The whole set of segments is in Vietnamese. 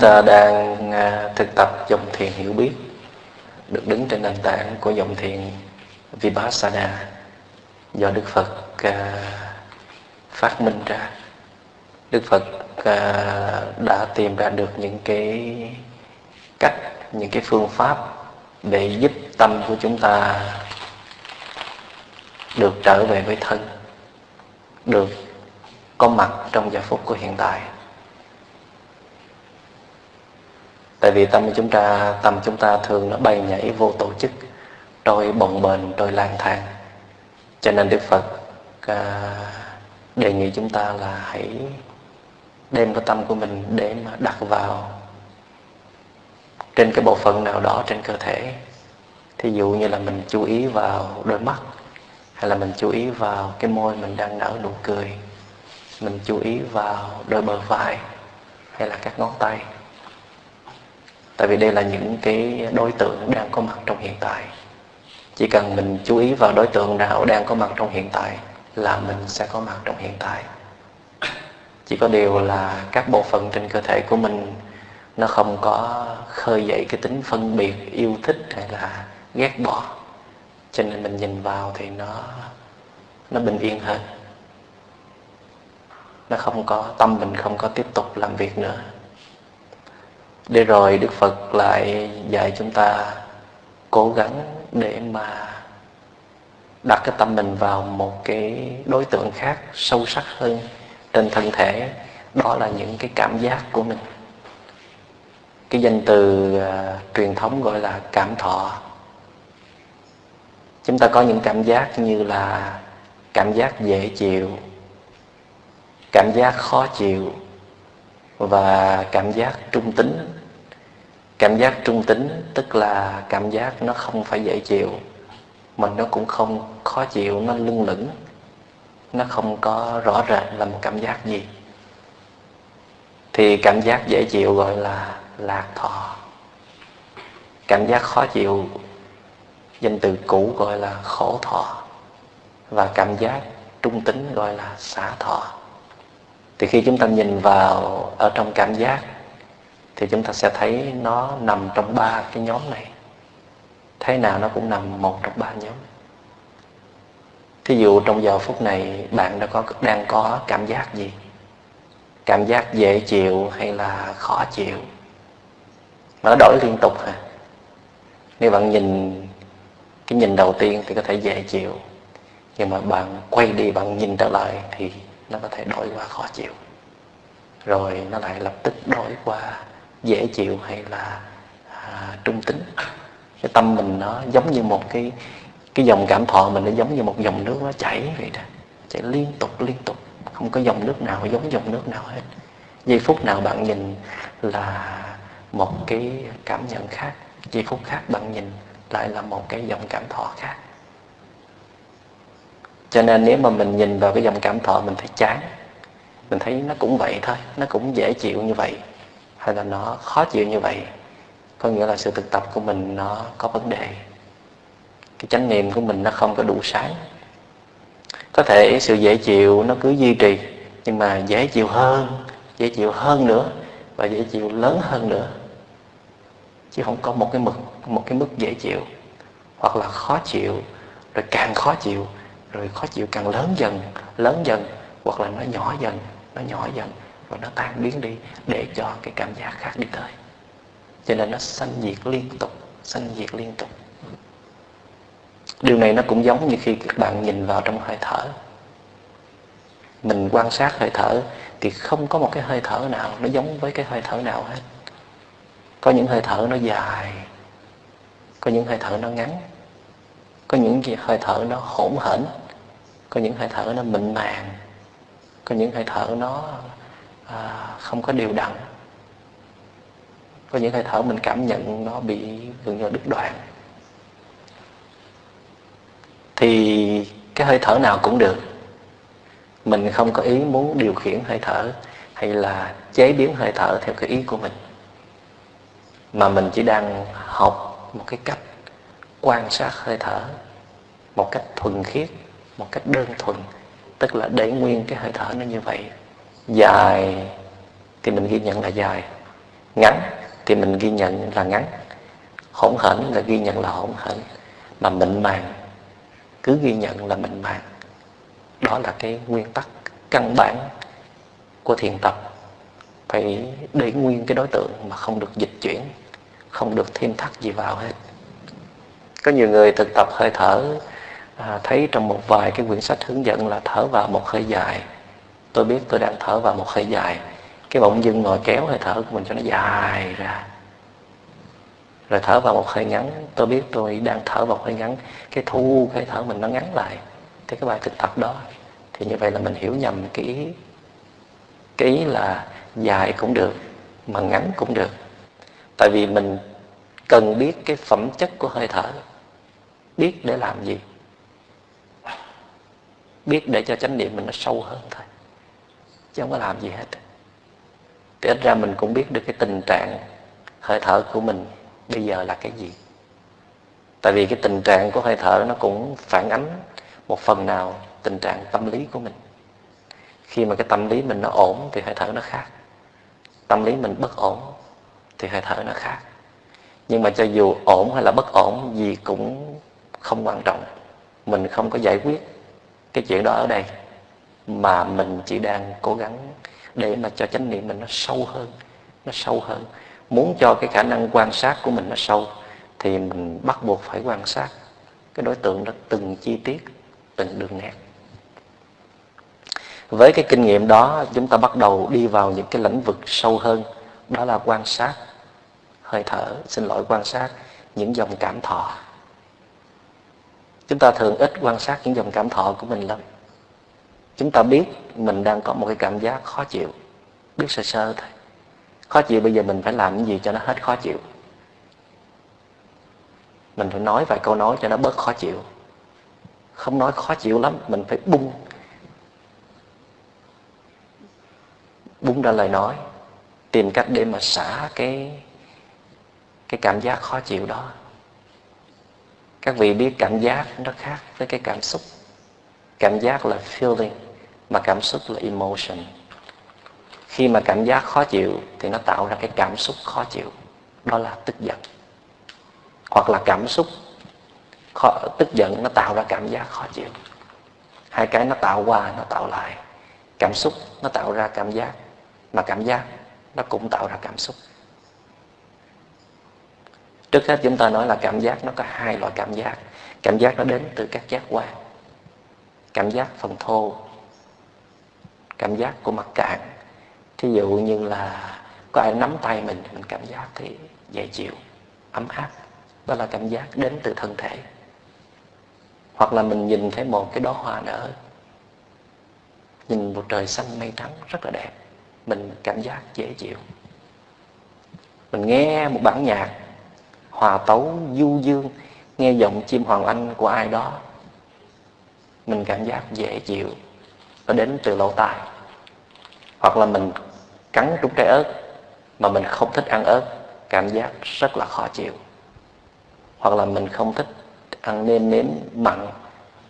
Ta đang à, thực tập dòng thiền hiểu biết được đứng trên nền tảng của dòng thiền Vipassana do Đức Phật à, phát minh ra. Đức Phật à, đã tìm ra được những cái cách, những cái phương pháp để giúp tâm của chúng ta được trở về với thân, được có mặt trong giờ phút của hiện tại tại vì tâm chúng ta tâm chúng ta thường nó bay nhảy vô tổ chức trôi bồng bềnh trôi lang thang. Cho nên đức phật à, đề nghị chúng ta là hãy đem cái tâm của mình để mà đặt vào trên cái bộ phận nào đó trên cơ thể. Thí dụ như là mình chú ý vào đôi mắt hay là mình chú ý vào cái môi mình đang nở nụ cười mình chú ý vào đôi bờ vai hay là các ngón tay tại vì đây là những cái đối tượng đang có mặt trong hiện tại. Chỉ cần mình chú ý vào đối tượng nào đang có mặt trong hiện tại là mình sẽ có mặt trong hiện tại. Chỉ có điều là các bộ phận trên cơ thể của mình, nó không có khơi dậy cái tính phân biệt, yêu thích hay là ghét bỏ. Cho nên mình nhìn vào thì nó nó bình yên hơn. Nó không có, tâm mình không có tiếp tục làm việc nữa để rồi đức phật lại dạy chúng ta cố gắng để mà đặt cái tâm mình vào một cái đối tượng khác sâu sắc hơn trên thân thể. Đó là những cái cảm giác của mình. Cái danh từ uh, truyền thống gọi là cảm thọ. Chúng ta có những cảm giác như là cảm giác dễ chịu cảm giác khó chịu và cảm giác trung tính. Cảm giác trung tính, tức là cảm giác nó không phải dễ chịu, mà nó cũng không khó chịu, nó lưng lửng. Nó không có rõ rệt là một cảm giác gì. Thì cảm giác dễ chịu gọi là lạc thọ. Cảm giác khó chịu, danh từ cũ gọi là khổ thọ. Và cảm giác trung tính gọi là xả thọ thì khi chúng ta nhìn vào ở trong cảm giác, thì chúng ta sẽ thấy nó nằm trong ba cái nhóm này. Thế nào nó cũng nằm một trong ba nhóm. Thí dụ trong giờ phút này bạn đã có, đang có cảm giác gì? Cảm giác dễ chịu hay là khó chịu? Mà nó đổi liên tục hả? Nếu bạn nhìn cái nhìn đầu tiên thì có thể dễ chịu, nhưng mà bạn quay đi, bạn nhìn trở lại thì nó có thể đổi qua khó chịu. Rồi nó lại lập tức đổi qua dễ chịu hay là à, trung tính. Cái tâm mình nó giống như một cái cái dòng cảm thọ mình nó giống như một dòng nước nó chảy vậy đó. Chảy liên tục liên tục. Không có dòng nước nào giống dòng nước nào hết. Giây phút nào bạn nhìn là một cái cảm nhận khác. Giây phút khác bạn nhìn lại là một cái dòng cảm thọ khác cho nên nếu mà mình nhìn vào cái dòng cảm thọ mình thấy chán, mình thấy nó cũng vậy thôi, nó cũng dễ chịu như vậy, hay là nó khó chịu như vậy, có nghĩa là sự thực tập của mình nó có vấn đề. Cái chánh niệm của mình nó không có đủ sáng. Có thể sự dễ chịu nó cứ duy trì, nhưng mà dễ chịu hơn, dễ chịu hơn nữa, và dễ chịu lớn hơn nữa. Chứ không có một cái mực, một cái mức dễ chịu, hoặc là khó chịu, rồi càng khó chịu rồi khó chịu càng lớn dần lớn dần, hoặc là nó nhỏ dần, nó nhỏ dần, và nó tan biến đi để cho cái cảm giác khác đi tới. Cho nên nó sanh diệt liên tục, sanh diệt liên tục. Điều này nó cũng giống như khi các bạn nhìn vào trong hơi thở. Mình quan sát hơi thở thì không có một cái hơi thở nào nó giống với cái hơi thở nào hết. Có những hơi thở nó dài, có những hơi thở nó ngắn có những hơi thở nó hỗn hển có những hơi thở nó mịn màng có những hơi thở nó à, không có đều đặn. Có những hơi thở mình cảm nhận nó bị gần như đứt đoạn. Thì cái hơi thở nào cũng được. Mình không có ý muốn điều khiển hơi thở hay là chế biến hơi thở theo cái ý của mình. Mà mình chỉ đang học một cái cách quan sát hơi thở một cách thuần khiết, một cách đơn thuần, tức là để nguyên cái hơi thở nó như vậy. Dài thì mình ghi nhận là dài, ngắn thì mình ghi nhận là ngắn, hỗn hển là ghi nhận là hỗn hển mà mịn màng cứ ghi nhận là mịn màng. Đó là cái nguyên tắc căn bản của thiền tập, phải để nguyên cái đối tượng mà không được dịch chuyển, không được thêm thắt gì vào hết có nhiều người thực tập hơi thở à, thấy trong một vài cái quyển sách hướng dẫn là thở vào một hơi dài. Tôi biết tôi đang thở vào một hơi dài. Cái bỗng dưng ngồi kéo hơi thở của mình cho nó dài ra. Rồi thở vào một hơi ngắn. Tôi biết tôi đang thở vào một hơi ngắn. Cái thu cái thở mình nó ngắn lại. Thì cái bài thực tập đó thì như vậy là mình hiểu nhầm cái ý. Cái ý là dài cũng được mà ngắn cũng được. Tại vì mình cần biết cái phẩm chất của hơi thở biết để làm gì. Biết để cho chánh niệm mình nó sâu hơn thôi, chứ không có làm gì hết. Thì ít ra mình cũng biết được cái tình trạng hơi thở của mình bây giờ là cái gì. Tại vì cái tình trạng của hơi thở nó cũng phản ánh một phần nào tình trạng tâm lý của mình. Khi mà cái tâm lý mình nó ổn thì hơi thở nó khác. Tâm lý mình bất ổn thì hơi thở nó khác. Nhưng mà cho dù ổn hay là bất ổn gì cũng không quan trọng. Mình không có giải quyết cái chuyện đó ở đây, mà mình chỉ đang cố gắng để mà cho chánh niệm mình nó sâu hơn, nó sâu hơn. Muốn cho cái khả năng quan sát của mình nó sâu thì mình bắt buộc phải quan sát cái đối tượng đó từng chi tiết, từng đường nét. Với cái kinh nghiệm đó, chúng ta bắt đầu đi vào những cái lĩnh vực sâu hơn, đó là quan sát hơi thở, xin lỗi, quan sát những dòng cảm thọ chúng ta thường ít quan sát những dòng cảm thọ của mình lắm. Chúng ta biết mình đang có một cái cảm giác khó chịu, biết sơ sơ thôi. Khó chịu bây giờ mình phải làm cái gì cho nó hết khó chịu. Mình phải nói vài câu nói cho nó bớt khó chịu. Không nói khó chịu lắm, mình phải bung. Bung ra lời nói, tìm cách để mà xả cái cái cảm giác khó chịu đó các vị biết cảm giác nó khác với cái cảm xúc. Cảm giác là feeling mà cảm xúc là emotion. Khi mà cảm giác khó chịu thì nó tạo ra cái cảm xúc khó chịu. Đó là tức giận. Hoặc là cảm xúc khó, tức giận nó tạo ra cảm giác khó chịu. Hai cái nó tạo qua nó tạo lại. Cảm xúc nó tạo ra cảm giác mà cảm giác nó cũng tạo ra cảm xúc trước hết chúng ta nói là cảm giác, nó có hai loại cảm giác. Cảm giác nó đến từ các giác quan. Cảm giác phần thô, cảm giác của mặt cạn. Thí dụ như là có ai nắm tay mình mình cảm giác thì dễ chịu, ấm áp. Đó là cảm giác đến từ thân thể. Hoặc là mình nhìn thấy một cái đóa hoa nở, nhìn một trời xanh mây trắng rất là đẹp. Mình cảm giác dễ chịu. Mình nghe một bản nhạc hòa tấu du dương, nghe giọng chim hoàng anh của ai đó. Mình cảm giác dễ chịu, nó đến từ lỗ tai. Hoặc là mình cắn trúng trái ớt, mà mình không thích ăn ớt, cảm giác rất là khó chịu. Hoặc là mình không thích ăn nêm nếm mặn,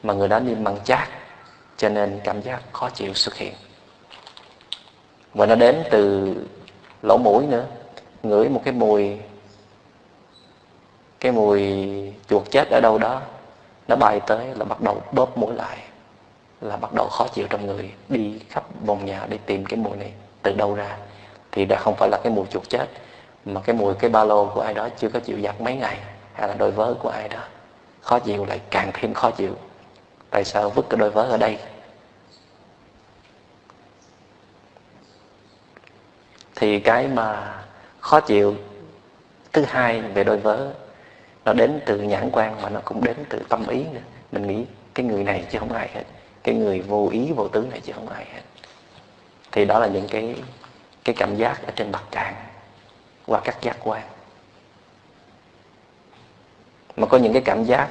mà người đó nêm mặn chát, cho nên cảm giác khó chịu xuất hiện. Và nó đến từ lỗ mũi nữa, ngửi một cái mùi cái mùi chuột chết ở đâu đó, nó bay tới là bắt đầu bóp mũi lại, là bắt đầu khó chịu trong người, đi khắp vòng nhà để tìm cái mùi này từ đâu ra. Thì đã không phải là cái mùi chuột chết, mà cái mùi, cái ba lô của ai đó chưa có chịu giặt mấy ngày, hay là đôi vớ của ai đó, khó chịu lại càng thêm khó chịu. Tại sao vứt cái đôi vớ ở đây? Thì cái mà khó chịu thứ hai về đôi vớ nó đến từ nhãn quan mà nó cũng đến từ tâm ý nữa. Mình nghĩ cái người này chứ không ai hết. Cái người vô ý, vô tướng này chứ không ai hết. Thì đó là những cái cái cảm giác ở trên mặt trạng qua các giác quan. Mà có những cái cảm giác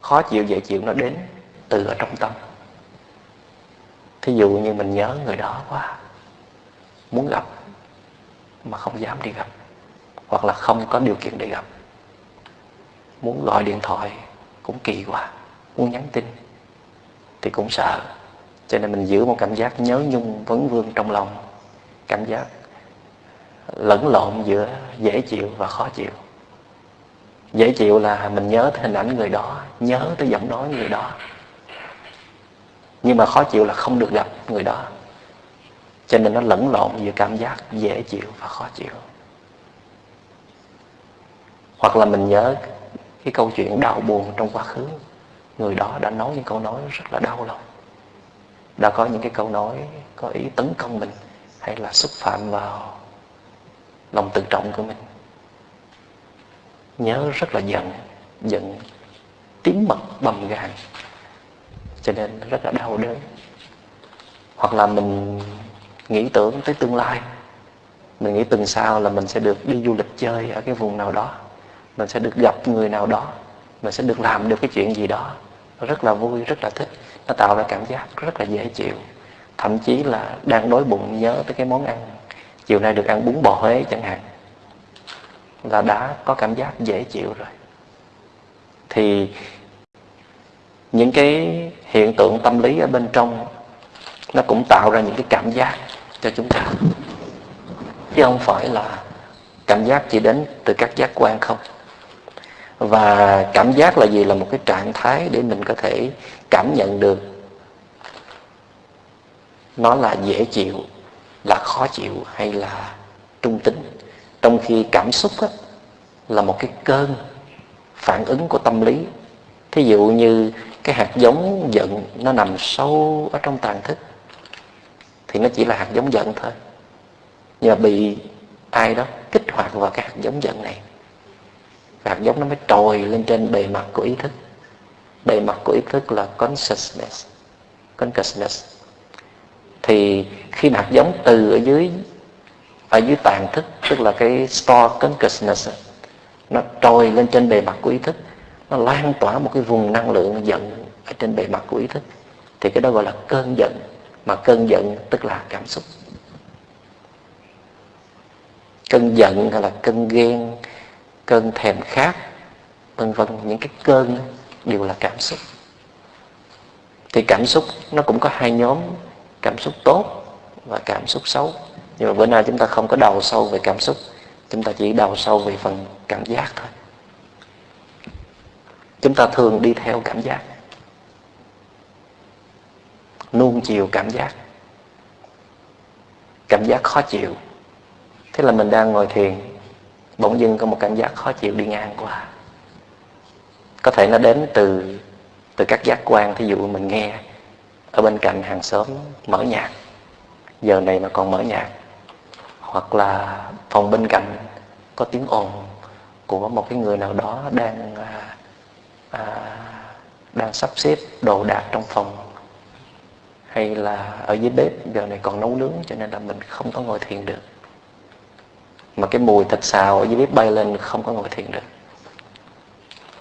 khó chịu, dễ chịu nó đến từ ở trong tâm. Thí dụ như mình nhớ người đó quá, muốn gặp mà không dám đi gặp, hoặc là không có điều kiện để gặp muốn gọi điện thoại cũng kỳ quá, muốn nhắn tin thì cũng sợ. Cho nên mình giữ một cảm giác nhớ nhung vấn vương trong lòng, cảm giác lẫn lộn giữa dễ chịu và khó chịu. Dễ chịu là mình nhớ tới hình ảnh người đó, nhớ tới giọng nói người đó. Nhưng mà khó chịu là không được gặp người đó. Cho nên nó lẫn lộn giữa cảm giác dễ chịu và khó chịu. Hoặc là mình nhớ cái câu chuyện đau buồn trong quá khứ, người đó đã nói những câu nói rất là đau lòng. Đã có những cái câu nói có ý tấn công mình hay là xúc phạm vào lòng tự trọng của mình. Nhớ rất là giận giận tím mật bầm gan cho nên rất là đau đớn. Hoặc là mình nghĩ tưởng tới tương lai, mình nghĩ tuần sau là mình sẽ được đi du lịch chơi ở cái vùng nào đó mình sẽ được gặp người nào đó. Mình sẽ được làm được cái chuyện gì đó. Rất là vui, rất là thích. Nó tạo ra cảm giác rất là dễ chịu. Thậm chí là đang đói bụng nhớ tới cái món ăn. Chiều nay được ăn bún bò Huế chẳng hạn. Là đã có cảm giác dễ chịu rồi. Thì những cái hiện tượng tâm lý ở bên trong, nó cũng tạo ra những cái cảm giác cho chúng ta. Chứ không phải là cảm giác chỉ đến từ các giác quan không và cảm giác là gì? Là một cái trạng thái để mình có thể cảm nhận được. Nó là dễ chịu là khó chịu hay là trung tính. Trong khi cảm xúc á, là một cái cơn phản ứng của tâm lý. Thí dụ như cái hạt giống giận nó nằm sâu ở trong tàn thức thì nó chỉ là hạt giống giận thôi. Nhưng mà bị ai đó kích hoạt vào cái hạt giống giận này hạt giống nó mới trồi lên trên bề mặt của ý thức. Bề mặt của ý thức là consciousness consciousness. Thì khi hạt giống từ ở dưới ở dưới tàn thức, tức là cái store consciousness, nó trồi lên trên bề mặt của ý thức, nó lan tỏa một cái vùng năng lượng giận ở trên bề mặt của ý thức, thì cái đó gọi là cơn giận. Mà cơn giận tức là cảm xúc. Cơn giận hay là cơn ghen cơn thèm khát, vân vân, những cái cơn đều là cảm xúc. Thì cảm xúc nó cũng có hai nhóm, cảm xúc tốt và cảm xúc xấu. Nhưng mà bữa nay chúng ta không có đầu sâu về cảm xúc, chúng ta chỉ đầu sâu về phần cảm giác thôi. Chúng ta thường đi theo cảm giác, nuông chiều cảm giác. Cảm giác khó chịu. Thế là mình đang ngồi thiền bỗng dưng có một cảm giác khó chịu đi ngang qua. Có thể nó đến từ từ các giác quan thí dụ mình nghe ở bên cạnh hàng xóm mở nhạc. Giờ này mà còn mở nhạc hoặc là phòng bên cạnh có tiếng ồn của một cái người nào đó đang à, à, đang sắp xếp đồ đạc trong phòng hay là ở dưới bếp giờ này còn nấu nướng cho nên là mình không có ngồi thiền được mà cái mùi thịt xào ở dưới bếp bay lên không có ngồi thiền được.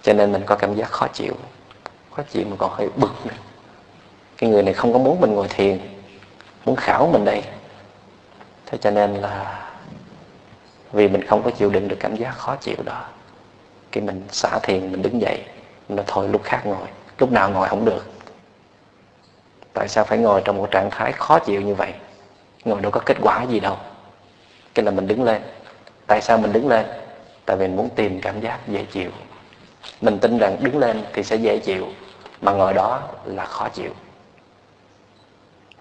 Cho nên mình có cảm giác khó chịu. Khó chịu mà còn hơi bực nữa. Cái người này không có muốn mình ngồi thiền, muốn khảo mình đây. Thế cho nên là vì mình không có chịu đựng được cảm giác khó chịu đó khi mình xả thiền, mình đứng dậy mình nói thôi lúc khác ngồi, lúc nào ngồi không được. Tại sao phải ngồi trong một trạng thái khó chịu như vậy? Ngồi đâu có kết quả gì đâu. Cái là mình đứng lên tại sao mình đứng lên? Tại vì mình muốn tìm cảm giác dễ chịu. Mình tin rằng đứng lên thì sẽ dễ chịu, mà ngồi đó là khó chịu.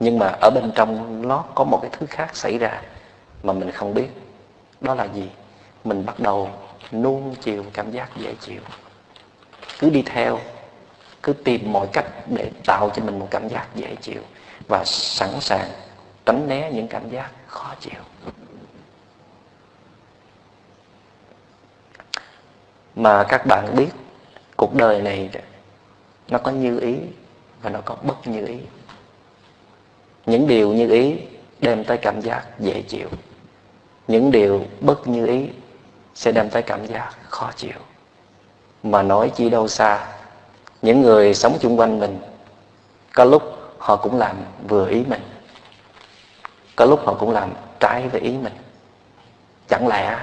Nhưng mà ở bên trong nó có một cái thứ khác xảy ra mà mình không biết. Đó là gì? Mình bắt đầu nuông chiều cảm giác dễ chịu. Cứ đi theo, cứ tìm mọi cách để tạo cho mình một cảm giác dễ chịu và sẵn sàng tránh né những cảm giác khó chịu. Mà các bạn biết, cuộc đời này nó có như ý và nó có bất như ý. Những điều như ý đem tới cảm giác dễ chịu. Những điều bất như ý sẽ đem tới cảm giác khó chịu. Mà nói chi đâu xa, những người sống chung quanh mình, có lúc họ cũng làm vừa ý mình, có lúc họ cũng làm trái với ý mình. Chẳng lẽ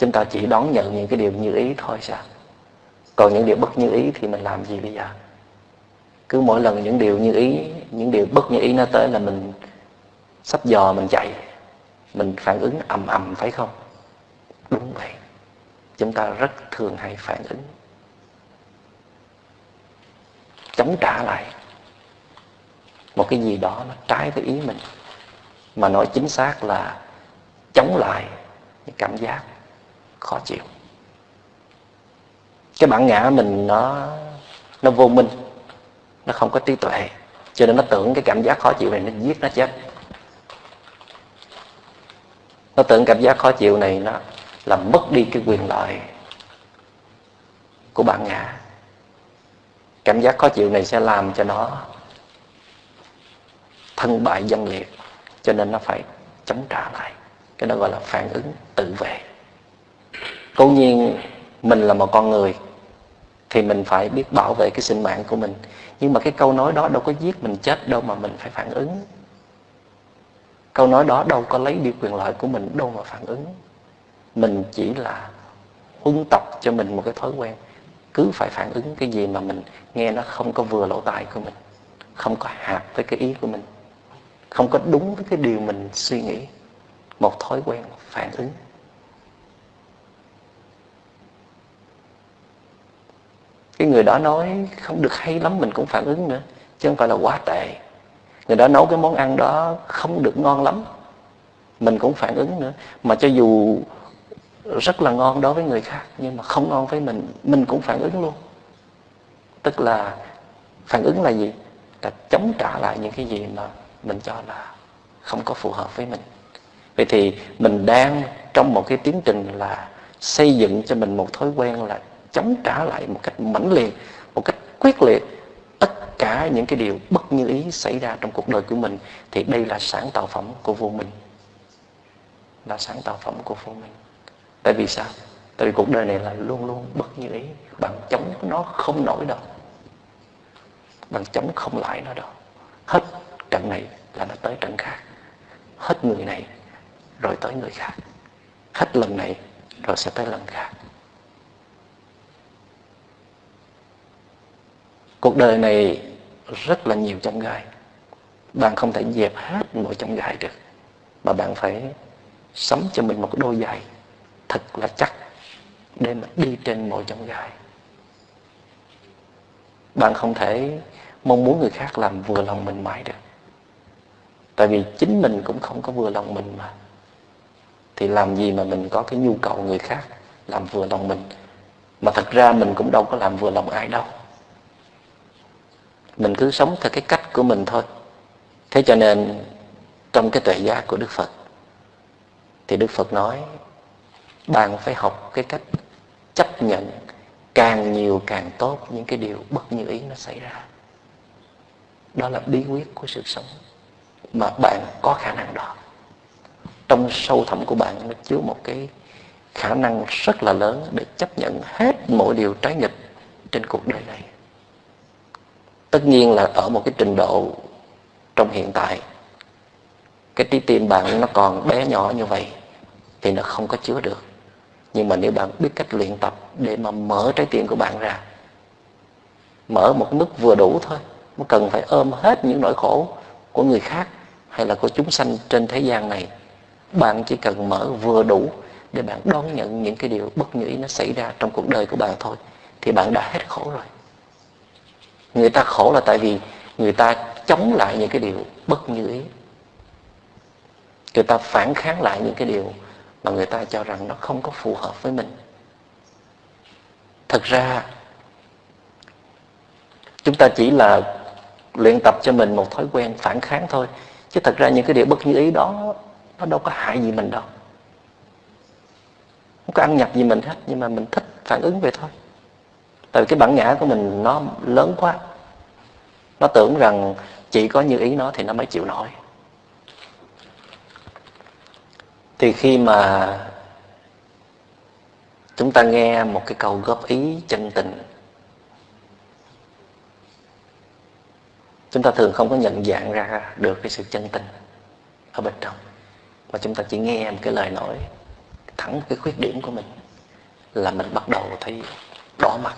chúng ta chỉ đón nhận những cái điều như ý thôi sao? Còn những điều bất như ý thì mình làm gì bây giờ? Cứ mỗi lần những điều như ý, những điều bất như ý nó tới là mình sắp dò, mình chạy. Mình phản ứng ầm ầm, phải không? Đúng vậy. Chúng ta rất thường hay phản ứng. Chống trả lại. Một cái gì đó nó trái với ý mình. Mà nói chính xác là chống lại những cảm giác khó chịu. Cái bản ngã mình nó nó vô minh, nó không có trí tuệ, cho nên nó tưởng cái cảm giác khó chịu này nó giết nó chết. Nó tưởng cảm giác khó chịu này nó làm mất đi cái quyền lợi của bản ngã. Cảm giác khó chịu này sẽ làm cho nó thân bại dân liệt, cho nên nó phải chống trả lại. Cái đó gọi là phản ứng tự vệ cố nhiên mình là một con người thì mình phải biết bảo vệ cái sinh mạng của mình. Nhưng mà cái câu nói đó đâu có giết mình chết đâu mà mình phải phản ứng. Câu nói đó đâu có lấy đi quyền lợi của mình đâu mà phản ứng. Mình chỉ là huân tập cho mình một cái thói quen. Cứ phải phản ứng cái gì mà mình nghe nó không có vừa lỗ tai của mình, không có hạt với cái ý của mình, không có đúng với cái điều mình suy nghĩ. Một thói quen phản ứng. Cái người đó nói không được hay lắm, mình cũng phản ứng nữa, chứ không phải là quá tệ. Người đó nấu cái món ăn đó không được ngon lắm, mình cũng phản ứng nữa. Mà cho dù rất là ngon đối với người khác, nhưng mà không ngon với mình mình cũng phản ứng luôn. Tức là phản ứng là gì? Là chống trả lại những cái gì mà mình cho là không có phù hợp với mình. Vậy thì mình đang trong một cái tiến trình là xây dựng cho mình một thói quen là chống trả lại một cách mãnh liệt, một cách quyết liệt tất cả những cái điều bất như ý xảy ra trong cuộc đời của mình, thì đây là sáng tạo phẩm của vô minh. Là sáng tạo phẩm của vô minh. Tại vì sao? Tại vì cuộc đời này là luôn luôn bất như ý bạn chống nó không nổi đâu. Bạn chống không lại nó đâu. Hết trận này là nó tới trận khác. Hết người này rồi tới người khác. Hết lần này rồi sẽ tới lần khác. Cuộc đời này rất là nhiều chông gai. Bạn không thể dẹp hết mọi chông gai được, mà bạn phải sắm cho mình một đôi giày thật là chắc để mà đi trên mọi chông gai. Bạn không thể mong muốn người khác làm vừa lòng mình mãi được. Tại vì chính mình cũng không có vừa lòng mình mà. Thì làm gì mà mình có cái nhu cầu người khác làm vừa lòng mình, mà thật ra mình cũng đâu có làm vừa lòng ai đâu mình cứ sống theo cái cách của mình thôi. Thế cho nên trong cái tuệ giác của đức phật, thì đức phật nói, bạn phải học cái cách chấp nhận càng nhiều càng tốt những cái điều bất như ý nó xảy ra. Đó là bí quyết của sự sống mà bạn có khả năng đó. Trong sâu thẳm của bạn nó chứa một cái khả năng rất là lớn để chấp nhận hết mọi điều trái nghịch trên cuộc đời này tất nhiên là ở một cái trình độ trong hiện tại, cái trái tim bạn nó còn bé nhỏ như vậy thì nó không có chứa được. Nhưng mà nếu bạn biết cách luyện tập để mà mở trái tim của bạn ra, mở một mức vừa đủ thôi không cần phải ôm hết những nỗi khổ của người khác hay là của chúng sanh trên thế gian này, bạn chỉ cần mở vừa đủ để bạn đón nhận những cái điều bất như ý nó xảy ra trong cuộc đời của bạn thôi, thì bạn đã hết khổ rồi người ta khổ là tại vì người ta chống lại những cái điều bất như ý. Người ta phản kháng lại những cái điều mà người ta cho rằng nó không có phù hợp với mình. Thật ra, chúng ta chỉ là luyện tập cho mình một thói quen phản kháng thôi. Chứ thật ra những cái điều bất như ý đó, nó đâu có hại gì mình đâu. Không có ăn nhập gì mình hết, nhưng mà mình thích phản ứng vậy thôi tại vì cái bản ngã của mình nó lớn quá. Nó tưởng rằng chỉ có như ý nó thì nó mới chịu nổi. Thì khi mà chúng ta nghe một cái câu góp ý chân tình, chúng ta thường không có nhận dạng ra được cái sự chân tình ở bên trong. Mà chúng ta chỉ nghe một cái lời nói thẳng cái khuyết điểm của mình là mình bắt đầu thấy đỏ mặt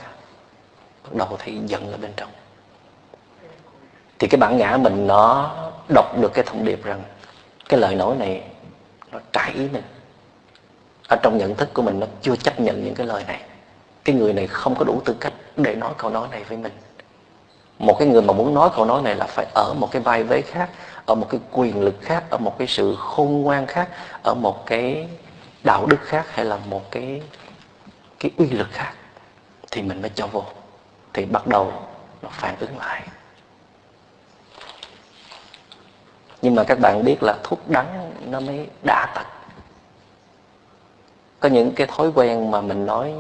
bắt đầu thấy giận ở bên trong. Thì cái bản ngã mình nó đọc được cái thông điệp rằng cái lời nói này nó trái ý mình. Ở trong nhận thức của mình nó chưa chấp nhận những cái lời này. Cái người này không có đủ tư cách để nói câu nói này với mình. Một cái người mà muốn nói câu nói này là phải ở một cái vai vế khác, ở một cái quyền lực khác, ở một cái sự khôn ngoan khác, ở một cái đạo đức khác hay là một cái cái uy lực khác thì mình mới cho vô thì bắt đầu nó phản ứng lại. Nhưng mà các bạn biết là thuốc đắng nó mới đã tật có những cái thói quen mà mình nói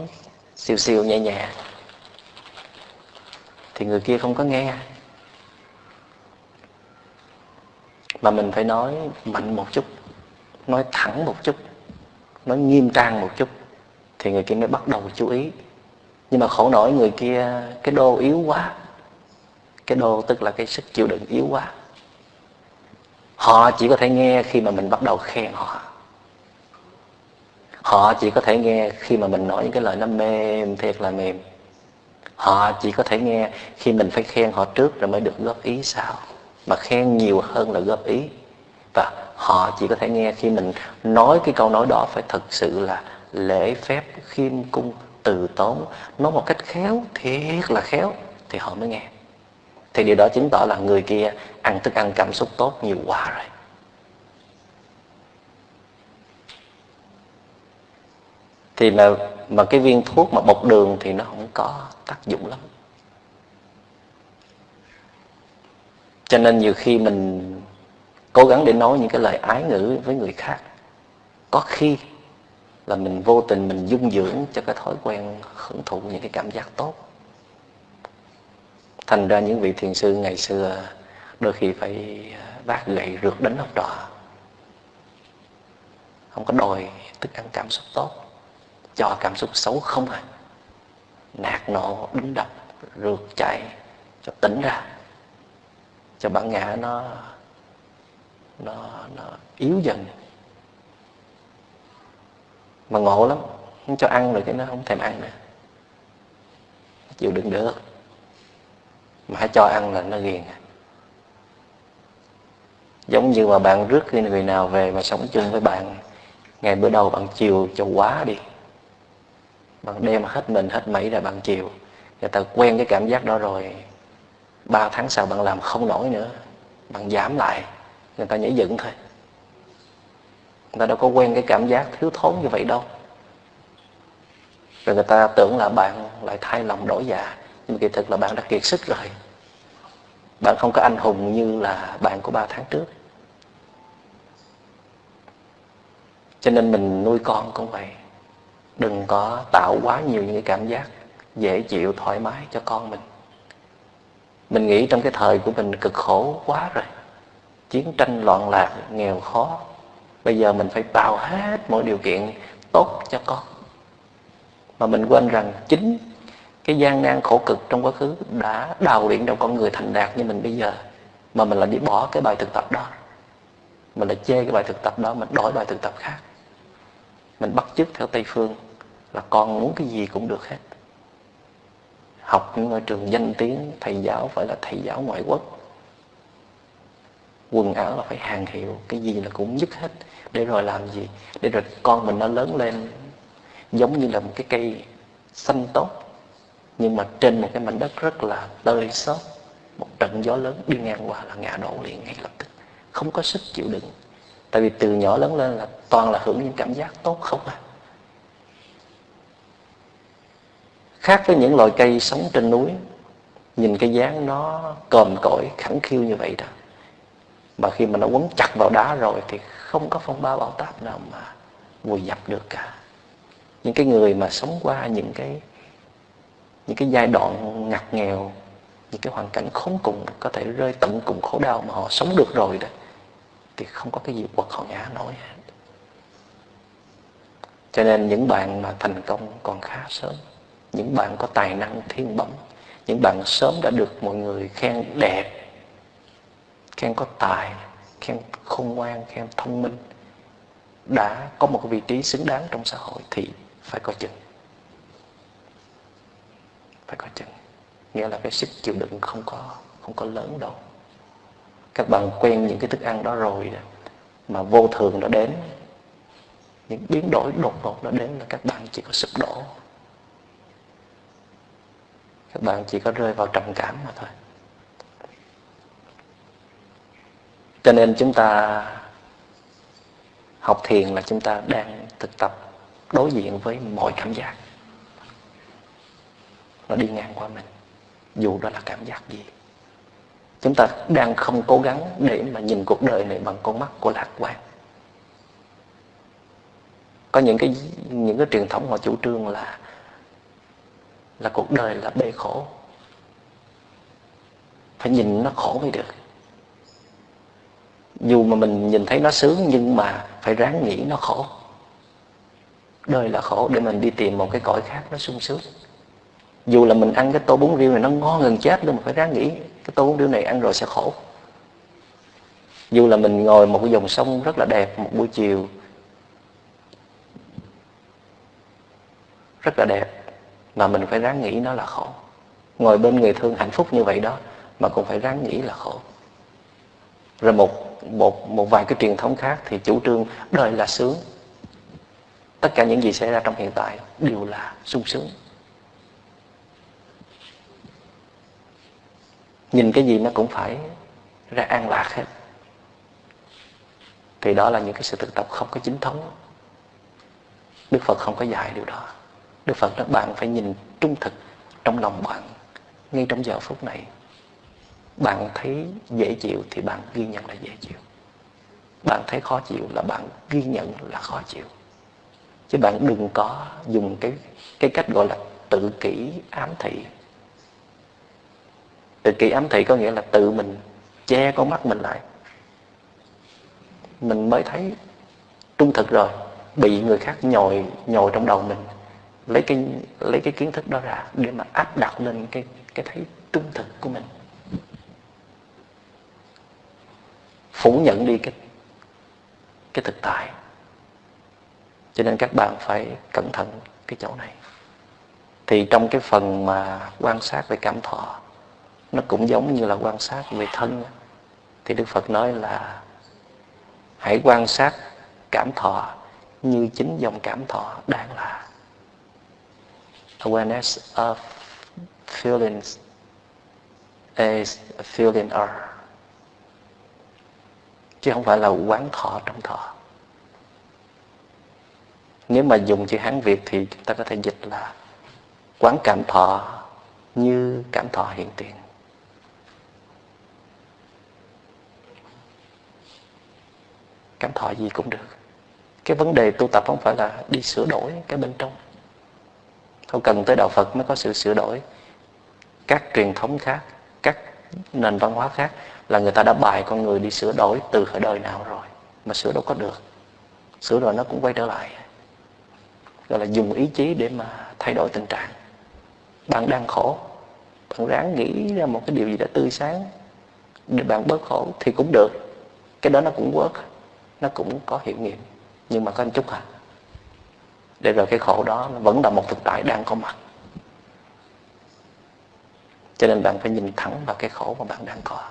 siêu siêu nhẹ nhẹ, thì người kia không có nghe. Mà mình phải nói mạnh một chút, nói thẳng một chút, nói nghiêm trang một chút, thì người kia mới bắt đầu chú ý nhưng mà khổ nổi người kia, cái đô yếu quá. Cái đô tức là cái sức chịu đựng yếu quá. Họ chỉ có thể nghe khi mà mình bắt đầu khen họ. Họ chỉ có thể nghe khi mà mình nói những cái lời nó mềm, thiệt là mềm. Họ chỉ có thể nghe khi mình phải khen họ trước rồi mới được góp ý sau. Mà khen nhiều hơn là góp ý. Và họ chỉ có thể nghe khi mình nói cái câu nói đó phải thật sự là lễ phép khiêm cung từ tốn, nói một cách khéo, thiệt là khéo, thì họ mới nghe. Thì điều đó chứng tỏ là người kia ăn thức ăn cảm xúc tốt nhiều quá rồi. Thì mà mà cái viên thuốc mà bọc đường thì nó không có tác dụng lắm. Cho nên nhiều khi mình cố gắng để nói những cái lời ái ngữ với người khác. Có khi là mình vô tình mình dung dưỡng cho cái thói quen hưởng thụ những cái cảm giác tốt. Thành ra những vị thiền sư ngày xưa đôi khi phải à, vác gậy rượt đánh học trò. Không có đòi thức ăn cảm xúc tốt, cho cảm xúc xấu không à. Nạt nộ, đánh đập, rượt chạy, cho tỉnh ra. Cho bản ngã nó nó nó yếu dần mà ngộ lắm, không cho ăn rồi cái nó không thèm ăn nữa. Chịu đựng được. Mà hãy cho ăn là nó ghiền. Giống như mà bạn rước khi người nào về mà sống chung với bạn, ngày bữa đầu bạn chiều cho quá đi. Bạn đem hết mình, hết mấy là bạn chiều. Người ta quen cái cảm giác đó rồi. Ba tháng sau bạn làm không nổi nữa. Bạn giảm lại. Người ta nhảy dựng thôi người ta đâu có quen cái cảm giác thiếu thốn như vậy đâu. Rồi người ta tưởng là bạn lại thay lòng đổi dạ nhưng mà kỳ thực là bạn đã kiệt sức rồi. Bạn không có anh hùng như là bạn của ba tháng trước. Cho nên mình nuôi con cũng vậy. Đừng có tạo quá nhiều những cái cảm giác dễ chịu, thoải mái cho con mình. Mình nghĩ trong cái thời của mình cực khổ quá rồi. Chiến tranh loạn lạc, nghèo khó bây giờ mình phải tạo hết mọi điều kiện tốt cho con. Mà mình quên rằng chính cái gian nan khổ cực trong quá khứ đã đào luyện trong con người thành đạt như mình bây giờ, mà mình lại đi bỏ cái bài thực tập đó. Mình lại chê cái bài thực tập đó, mình đổi bài thực tập khác. Mình bắt chước theo tây phương là con muốn cái gì cũng được hết. Học những ngôi trường danh tiếng, thầy giáo phải là thầy giáo ngoại quốc. Quần áo là phải hàng hiệu, cái gì là cũng nhất hết để rồi làm gì? Để rồi con mình nó lớn lên giống như là một cái cây xanh tốt, nhưng mà trên một cái mảnh đất rất là tơi xốp, một trận gió lớn đi ngang qua là ngã đổ liền ngay lập tức. Không có sức chịu đựng. Tại vì từ nhỏ lớn lên là toàn là hưởng những cảm giác tốt không à. Khác với những loài cây sống trên núi, nhìn cái dáng nó còm cõi khẳng khiu như vậy đó, mà khi mà nó quấn chặt vào đá rồi thì không có phong ba bão táp nào mà vùi dập được cả những cái người mà sống qua những cái những cái giai đoạn ngặt nghèo, những cái hoàn cảnh khốn cùng, có thể rơi tận cùng khổ đau mà họ sống được rồi đó, thì không có cái gì quật họ ngã nói. hết cho nên những bạn mà thành công còn khá sớm, những bạn có tài năng thiên bẩm, những bạn sớm đã được mọi người khen đẹp, khen có tài khen khôn ngoan khen thông minh đã có một vị trí xứng đáng trong xã hội thì phải coi chừng. Phải coi chừng. Nghĩa là cái sức chịu đựng không có không có lớn đâu. Các bạn quen những cái thức ăn đó rồi đó, mà vô thường nó đến những biến đổi đột ngột nó đến là các bạn chỉ có sụp đổ. Các bạn chỉ có rơi vào trầm cảm mà thôi. Cho nên chúng ta học thiền là chúng ta đang thực tập đối diện với mọi cảm giác. Nó đi ngang qua mình, dù đó là cảm giác gì. Chúng ta đang không cố gắng để mà nhìn cuộc đời này bằng con mắt của lạc quan. Có những cái những cái truyền thống họ chủ trương là là cuộc đời là bê khổ. Phải nhìn nó khổ mới được dù mà mình nhìn thấy nó sướng, nhưng mà phải ráng nghĩ nó khổ. Đời là khổ để mình đi tìm một cái cõi khác nó sung sướng. Dù là mình ăn cái tô bún riêu này nó ngon gần chết luôn mà phải ráng nghĩ cái tô bún riêu này ăn rồi sẽ khổ. Dù là mình ngồi một cái dòng sông rất là đẹp, một buổi chiều rất là đẹp, mà mình phải ráng nghĩ nó là khổ. Ngồi bên người thương hạnh phúc như vậy đó, mà cũng phải ráng nghĩ là khổ. Rồi một một một vài cái truyền thống khác thì chủ trương đời là sướng. Tất cả những gì xảy ra trong hiện tại đều là sung sướng. Nhìn cái gì nó cũng phải ra an lạc hết. Thì đó là những cái sự thực tập không có chính thống. Đức phật không có dạy điều đó. Đức phật nói bạn phải nhìn trung thực trong lòng bạn ngay trong giờ phút này bạn thấy dễ chịu thì bạn ghi nhận là dễ chịu. Bạn thấy khó chịu là bạn ghi nhận là khó chịu. Chứ bạn đừng có dùng cái cái cách gọi là tự kỷ ám thị. Tự kỷ ám thị có nghĩa là tự mình che con mắt mình lại. Mình mới thấy trung thực rồi, bị người khác nhồi nhồi trong đầu mình. Lấy cái lấy cái kiến thức đó ra để mà áp đặt lên cái cái thấy trung thực của mình. Phủ nhận đi cái cái thực tại. Cho nên các bạn phải cẩn thận cái chỗ này. Thì trong cái phần mà quan sát về cảm thọ, nó cũng giống như là quan sát về thân thì đức phật nói là hãy quan sát cảm thọ như chính dòng cảm thọ đang là awareness of feelings as feeling are chứ không phải là quán thọ trong thọ. Nếu mà dùng chữ hán việt thì chúng ta có thể dịch là quán cảm thọ như cảm thọ hiện tiền. Cảm thọ gì cũng được. Cái vấn đề tu tập không phải là đi sửa đổi cái bên trong. Không cần tới đạo phật mới có sự sửa đổi. Các truyền thống khác, các nền văn hóa khác là người ta đã bài con người đi sửa đổi từ khởi đời nào rồi, mà sửa đâu có được. Sửa rồi nó cũng quay trở lại. Gọi là dùng ý chí để mà thay đổi tình trạng. Bạn đang khổ, bạn ráng nghĩ ra một cái điều gì đó tươi sáng để bạn bớt khổ thì cũng được. Cái đó nó cũng work, nó cũng có hiệu nghiệm. Nhưng mà có một chút à để rồi cái khổ đó nó vẫn là một thực tại đang có mặt. Cho nên bạn phải nhìn thẳng vào cái khổ mà bạn đang có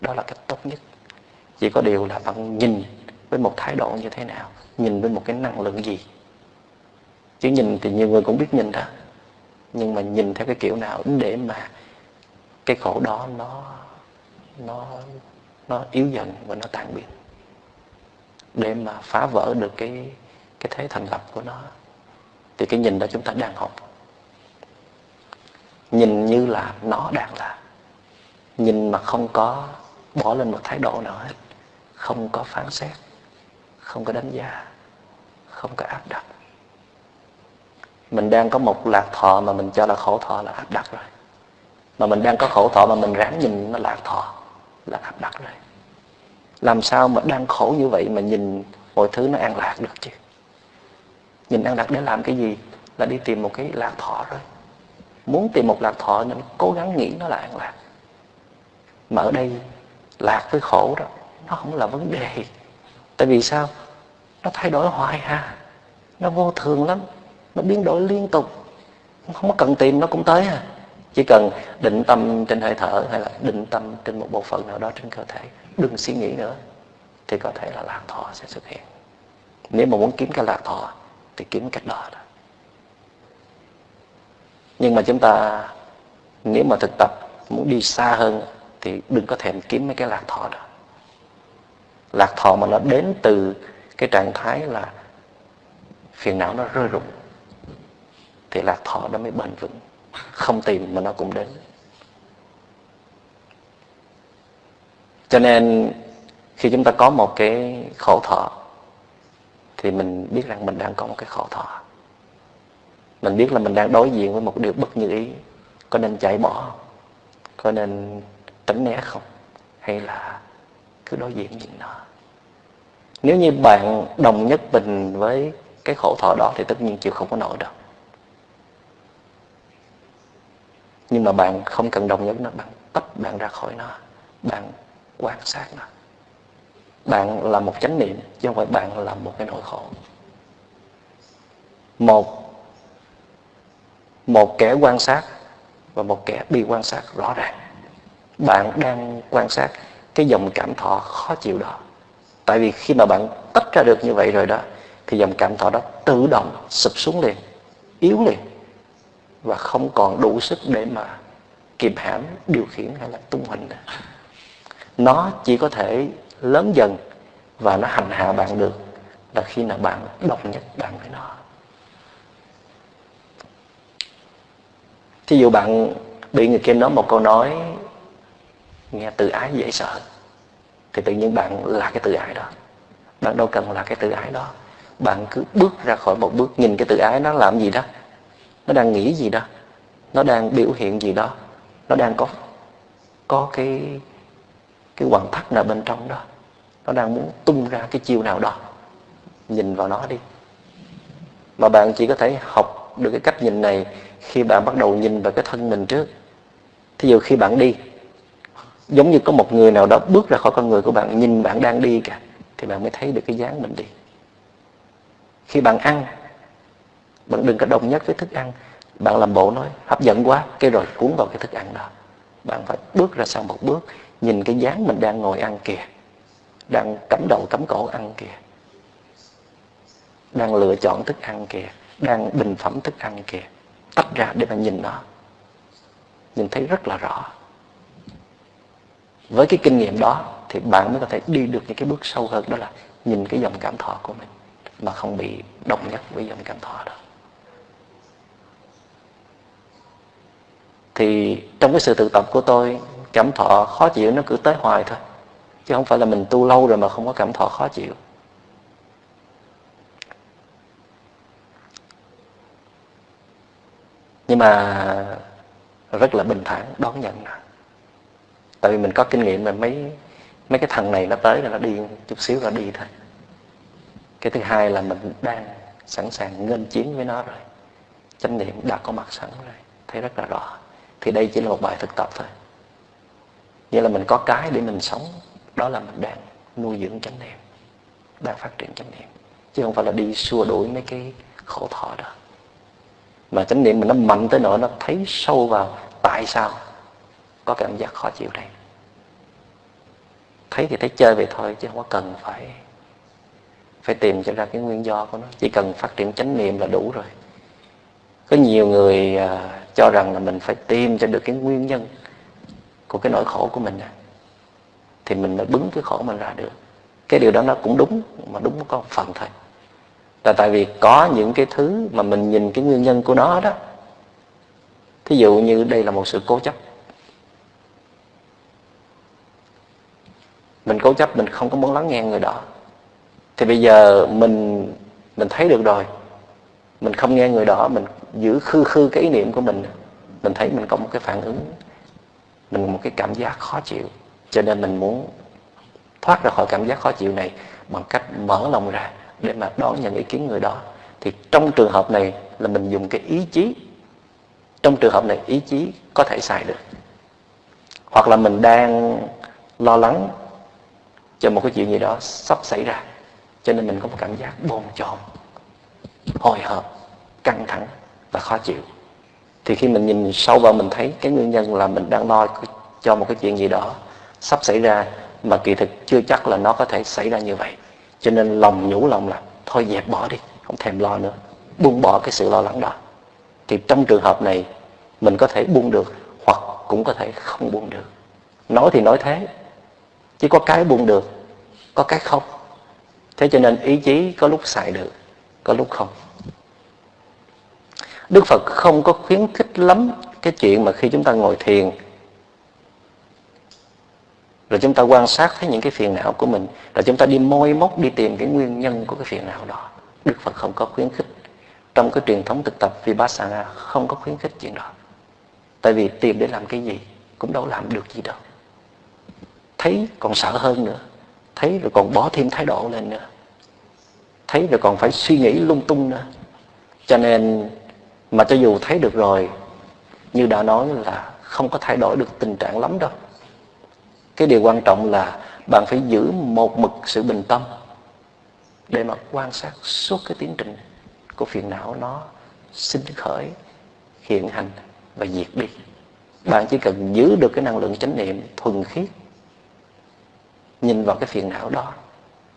đó là cách tốt nhất. Chỉ có điều là bạn nhìn với một thái độ như thế nào, nhìn với một cái năng lượng gì. Chứ nhìn thì nhiều người cũng biết nhìn đó. Nhưng mà nhìn theo cái kiểu nào để mà cái khổ đó nó nó nó yếu dần và nó tan biến. Để mà phá vỡ được cái cái thế thành lập của nó, thì cái nhìn đó chúng ta đang học. Nhìn như là nó đang là. Nhìn mà không có bỏ lên một thái độ nào hết. Không có phán xét, không có đánh giá, không có áp đặt. Mình đang có một lạc thọ mà mình cho là khổ thọ là áp đặt rồi. Mà mình đang có khổ thọ mà mình ráng nhìn nó lạc thọ là áp đặt rồi. Làm sao mà đang khổ như vậy mà nhìn mọi thứ nó an lạc được chứ? Nhìn an lạc để làm cái gì? Là đi tìm một cái lạc thọ rồi muốn tìm một lạc thọ nên cố gắng nghĩ nó là an lạc. Mà ở đây lạc với khổ đó. Nó không là vấn đề. Tại vì sao? Nó thay đổi hoài ha nó vô thường lắm. Nó biến đổi liên tục. Không có cần tìm, nó cũng tới ha chỉ cần định tâm trên hơi thở hay là định tâm trên một bộ phận nào đó trên cơ thể. Đừng suy nghĩ nữa. Thì có thể là lạc thọ sẽ xuất hiện. Nếu mà muốn kiếm cái lạc thọ, thì kiếm cách đó đó. Nhưng mà chúng ta, nếu mà thực tập muốn đi xa hơn thì đừng có thèm kiếm mấy cái lạc thọ đó. Lạc thọ mà nó đến từ cái trạng thái là phiền não nó rơi rụng, thì lạc thọ đó mới bền vững. Không tìm mà nó cũng đến. Cho nên khi chúng ta có một cái khổ thọ, thì mình biết rằng mình đang có một cái khổ thọ. Mình biết là mình đang đối diện với một điều bất như ý, có nên chạy bỏ có nên tránh né không? Hay là cứ đối diện nhìn nó? Nếu như bạn đồng nhất bình với cái khổ thọ đó thì tất nhiên chịu không có nổi đâu. Nhưng mà bạn không cần đồng nhất nó, bạn tách bạn ra khỏi nó, bạn quan sát nó. Bạn là một chánh niệm, chứ không phải bạn là một cái nỗi khổ. Một một kẻ quan sát và một kẻ bị quan sát rõ ràng bạn đang quan sát cái dòng cảm thọ khó chịu đó tại vì khi mà bạn tách ra được như vậy rồi đó, thì dòng cảm thọ đó tự động sụp xuống liền, yếu liền, và không còn đủ sức để mà kìm hãm, điều khiển hay là tung hình. nữa nó chỉ có thể lớn dần và nó hành hạ bạn được là khi nào bạn đồng nhất bạn với nó thí dụ bạn bị người kia nói một câu nói nghe tự ái dễ sợ thì tự nhiên bạn là cái tự ái đó. Bạn đâu cần là cái tự ái đó. Bạn cứ bước ra khỏi một bước, nhìn cái tự ái nó làm gì đó. Nó đang nghĩ gì đó. Nó đang biểu hiện gì đó. Nó đang có có cái cái hoàn thắt nào bên trong đó. Nó đang muốn tung ra cái chiêu nào đó. Nhìn vào nó đi. Mà bạn chỉ có thể học được cái cách nhìn này khi bạn bắt đầu nhìn vào cái thân mình trước. Thí dụ khi bạn đi giống như có một người nào đó bước ra khỏi con người của bạn, nhìn bạn đang đi kìa, thì bạn mới thấy được cái dáng mình đi. Khi bạn ăn, bạn đừng có đồng nhất với thức ăn. Bạn làm bộ nói, hấp dẫn quá, cái rồi cuốn vào cái thức ăn đó. Bạn phải bước ra sau một bước, nhìn cái dáng mình đang ngồi ăn kìa, đang cắm đầu cắm cổ ăn kìa, đang lựa chọn thức ăn kìa, đang bình phẩm thức ăn kìa, tách ra để mà nhìn nó. Nhìn thấy rất là rõ với cái kinh nghiệm đó thì bạn mới có thể đi được những cái bước sâu hơn, đó là nhìn cái dòng cảm thọ của mình mà không bị đồng nhất với dòng cảm thọ đó. Thì trong cái sự tự tập của tôi, cảm thọ khó chịu nó cứ tới hoài thôi, chứ không phải là mình tu lâu rồi mà không có cảm thọ khó chịu. Nhưng mà rất là bình thản, đón nhận tại vì mình có kinh nghiệm mà mấy mấy cái thằng này nó tới là nó đi chút xíu là đi thôi. Cái thứ hai là mình đang sẵn sàng nghênh chiến với nó rồi. Chánh niệm đã có mặt sẵn rồi, thấy rất là rõ. Thì đây chỉ là một bài thực tập thôi. Nghĩa là mình có cái để mình sống, đó là mình đang nuôi dưỡng chánh niệm, đang phát triển chánh niệm. Chứ không phải là đi xua đuổi mấy cái khổ thọ đó. Mà chánh niệm mình nó mạnh tới nỗi nó thấy sâu vào tại sao có cảm giác khó chịu đây. Thấy thì thấy chơi vậy thôi, chứ không có cần phải phải tìm cho ra cái nguyên do của nó. Chỉ cần phát triển chánh niệm là đủ rồi. Có nhiều người à, cho rằng là mình phải tìm cho được cái nguyên nhân của cái nỗi khổ của mình thì mình mới bứng cái khổ mình ra được. Cái điều đó nó cũng đúng, mà đúng có một phần thôi. Là tại vì có những cái thứ mà mình nhìn cái nguyên nhân của nó đó. Thí dụ như đây là một sự cố chấp. Mình cố chấp, mình không có muốn lắng nghe người đó. Thì bây giờ mình mình thấy được rồi. Mình không nghe người đó, mình giữ khư khư cái ý niệm của mình. Mình thấy mình có một cái phản ứng. Mình một cái cảm giác khó chịu. Cho nên mình muốn thoát ra khỏi cảm giác khó chịu này bằng cách mở lòng ra để mà đón nhận ý kiến người đó. Thì trong trường hợp này là mình dùng cái ý chí. Trong trường hợp này, ý chí có thể xài được. Hoặc là mình đang lo lắng cho một cái chuyện gì đó sắp xảy ra. Cho nên mình có một cảm giác bồn chồn, hồi hộp, căng thẳng và khó chịu. Thì khi mình nhìn sâu vào mình thấy cái nguyên nhân là mình đang lo cho một cái chuyện gì đó sắp xảy ra mà kỳ thực chưa chắc là nó có thể xảy ra như vậy. Cho nên lòng nhủ lòng là thôi thôi dẹp bỏ đi, không thèm lo nữa. Buông bỏ cái sự lo lắng đó. Thì trong trường hợp này, mình có thể buông được hoặc cũng có thể không buông được. Nói thì nói thế chỉ có cái buông được, có cái không. Thế cho nên ý chí có lúc xài được, có lúc không. Đức phật không có khuyến khích lắm cái chuyện mà khi chúng ta ngồi thiền, rồi chúng ta quan sát thấy những cái phiền não của mình, rồi chúng ta đi môi móc, đi tìm cái nguyên nhân của cái phiền não đó. Đức phật không có khuyến khích. Trong cái truyền thống thực tập vipassana không có khuyến khích chuyện đó. Tại vì tìm để làm cái gì cũng đâu làm được gì đâu thấy còn sợ hơn nữa. Thấy rồi còn bỏ thêm thái độ lên nữa. Thấy rồi còn phải suy nghĩ lung tung nữa. Cho nên mà cho dù thấy được rồi, như đã nói là không có thay đổi được tình trạng lắm đâu. Cái điều quan trọng là bạn phải giữ một mực sự bình tâm để mà quan sát suốt cái tiến trình của phiền não nó sinh khởi, hiện hành và diệt đi. Bạn chỉ cần giữ được cái năng lượng chánh niệm thuần khiết nhìn vào cái phiền não đó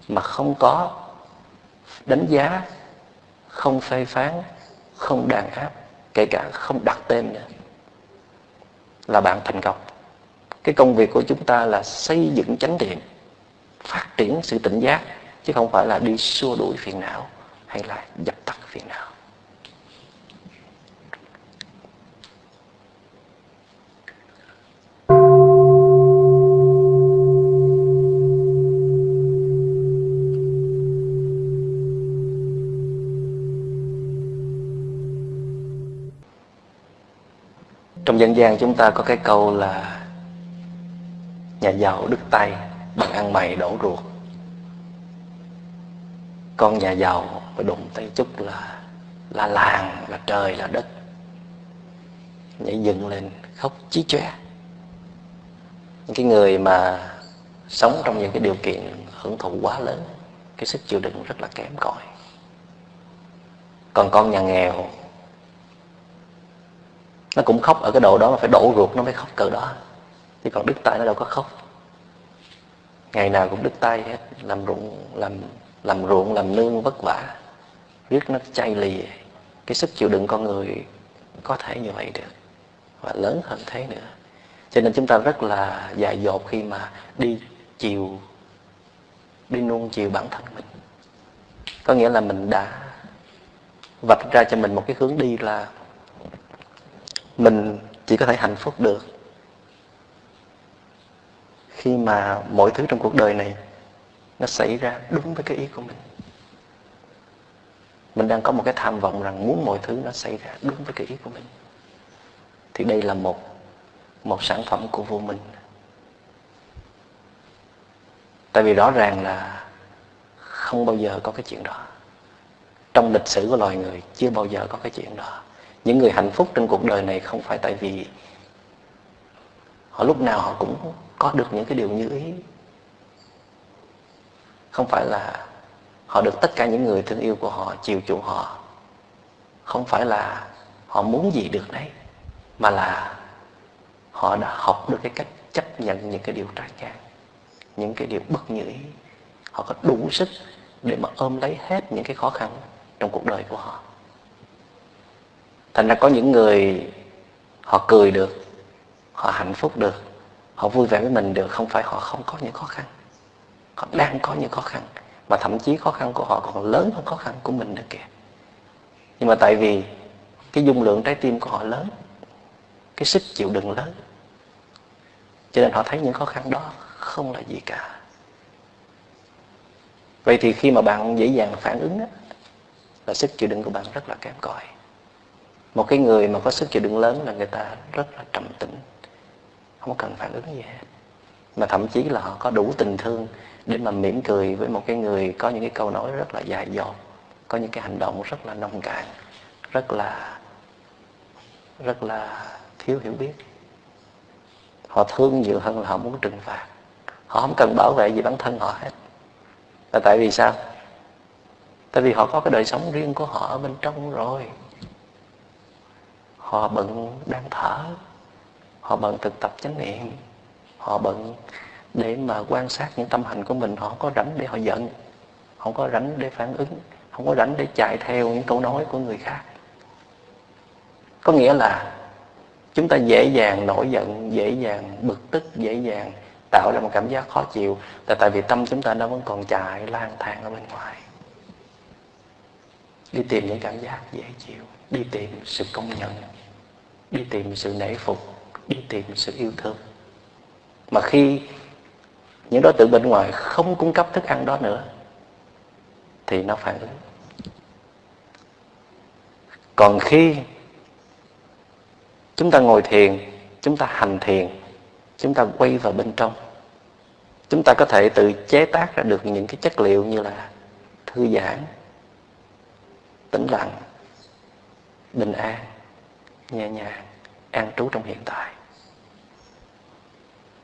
mà không có đánh giá, không phê phán, không đàn áp, kể cả không đặt tên nữa, là bạn thành công. Cái công việc của chúng ta là xây dựng chánh niệm phát triển sự tỉnh giác, chứ không phải là đi xua đuổi phiền não hay là dập tắt phiền não. Trong dân gian chúng ta có cái câu là nhà giàu đứt tay, bằng ăn mày đổ ruột. Con nhà giàu phải đụng tay chút là là làng, là trời, là đất. Nhảy dựng lên, khóc chí chóe những cái người mà sống trong những cái điều kiện hưởng thụ quá lớn, cái sức chịu đựng rất là kém cỏi. Còn con nhà nghèo nó cũng khóc ở cái độ đó mà phải đổ ruột, nó mới khóc cỡ đó. Chứ còn đứt tay nó đâu có khóc. Ngày nào cũng đứt tay hết, làm ruộng, làm làm ruộng, làm nương vất vả. Riết nó chay lì cái sức chịu đựng con người có thể như vậy được, và lớn hơn thế nữa. Cho nên chúng ta rất là dại dột khi mà đi chiều, đi nuông chiều bản thân mình. Có nghĩa là mình đã vạch ra cho mình một cái hướng đi là mình chỉ có thể hạnh phúc được khi mà mọi thứ trong cuộc đời này nó xảy ra đúng với cái ý của mình. Mình đang có một cái tham vọng rằng muốn mọi thứ nó xảy ra đúng với cái ý của mình, thì đây là một một sản phẩm của vô minh. Tại vì rõ ràng là không bao giờ có cái chuyện đó. Trong lịch sử của loài người chưa bao giờ có cái chuyện đó những người hạnh phúc trên cuộc đời này không phải tại vì họ lúc nào họ cũng có được những cái điều như ý. Không phải là họ được tất cả những người thương yêu của họ, chiều chuộng họ. Không phải là họ muốn gì được đấy, mà là họ đã học được cái cách chấp nhận những cái điều trái ngang những cái điều bất như ý. Họ có đủ sức để mà ôm lấy hết những cái khó khăn trong cuộc đời của họ thành ra có những người họ cười được họ hạnh phúc được họ vui vẻ với mình được không phải họ không có những khó khăn. Họ đang có những khó khăn mà thậm chí khó khăn của họ còn lớn hơn khó khăn của mình nữa kìa. Nhưng mà tại vì cái dung lượng trái tim của họ lớn cái sức chịu đựng lớn cho nên họ thấy những khó khăn đó không là gì cả. Vậy thì khi mà bạn dễ dàng phản ứng á, là sức chịu đựng của bạn rất là kém cỏi một cái người mà có sức chịu đựng lớn là người ta rất là trầm tĩnh, không cần phản ứng gì hết. Mà thậm chí là họ có đủ tình thương để mà mỉm cười với một cái người có những cái câu nói rất là dài dột, có những cái hành động rất là nông cạn, rất là rất là thiếu hiểu biết. Họ thương nhiều hơn là họ muốn trừng phạt. Họ không cần bảo vệ gì bản thân họ hết. Là tại vì sao? Tại vì họ có cái đời sống riêng của họ ở bên trong rồi họ bận đang thở. Họ bận thực tập chánh niệm. Họ bận để mà quan sát những tâm hành của mình. Họ không có rảnh để họ giận. Không có rảnh để phản ứng. Không có rảnh để chạy theo những câu nói của người khác. Có nghĩa là chúng ta dễ dàng nổi giận, dễ dàng bực tức, dễ dàng tạo ra một cảm giác khó chịu. Là tại vì tâm chúng ta nó vẫn còn chạy lang thang ở bên ngoài. Đi tìm những cảm giác dễ chịu. Đi tìm sự công nhận đi tìm sự nể phục, đi tìm sự yêu thương. Mà khi những đối tượng bên ngoài không cung cấp thức ăn đó nữa, thì nó phản ứng. Còn khi chúng ta ngồi thiền, chúng ta hành thiền, chúng ta quay vào bên trong, chúng ta có thể tự chế tác ra được những cái chất liệu như là thư giãn, tĩnh lặng, bình an nhẹ nhàng, an trú trong hiện tại.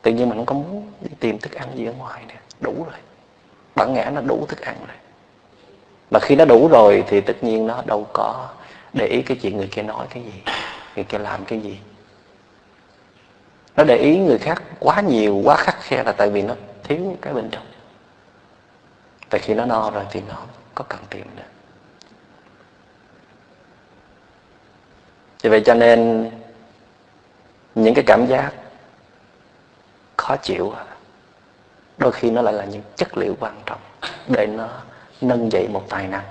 Tự nhiên mình không có muốn đi tìm thức ăn gì ở ngoài nè, đủ rồi. Bản ngã nó đủ thức ăn rồi. Mà khi nó đủ rồi thì tất nhiên nó đâu có để ý cái chuyện người kia nói cái gì, người kia làm cái gì. Nó để ý người khác quá nhiều, quá khắc khe là tại vì nó thiếu cái bên trong. Tại khi nó no rồi thì nó có cần tìm nữa. Vì vậy cho nên những cái cảm giác khó chịu đôi khi nó lại là những chất liệu quan trọng để nó nâng dậy một tài năng,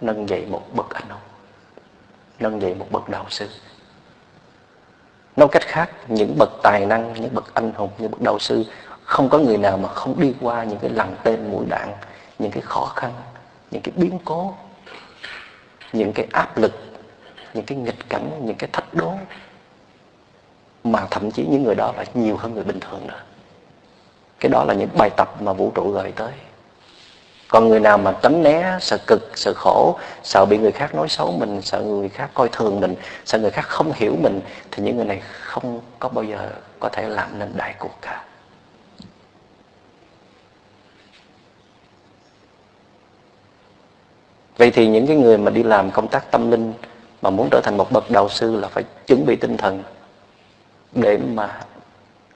nâng dậy một bậc anh hùng, nâng dậy một bậc đạo sư. Nói cách khác, những bậc tài năng, những bậc anh hùng, những bậc đạo sư, không có người nào mà không đi qua những cái lằn tên mũi đạn, những cái khó khăn, những cái biến cố, những cái áp lực những cái nghịch cảnh, những cái thách đố mà thậm chí những người đó là nhiều hơn người bình thường nữa. Cái đó là những bài tập mà vũ trụ gửi tới. Còn người nào mà tránh né, sợ cực, sợ khổ, sợ bị người khác nói xấu mình, sợ người khác coi thường mình, sợ người khác không hiểu mình, thì những người này không có bao giờ có thể làm nên đại cuộc cả. Vậy thì những cái người mà đi làm công tác tâm linh mà muốn trở thành một bậc đạo sư là phải chuẩn bị tinh thần để mà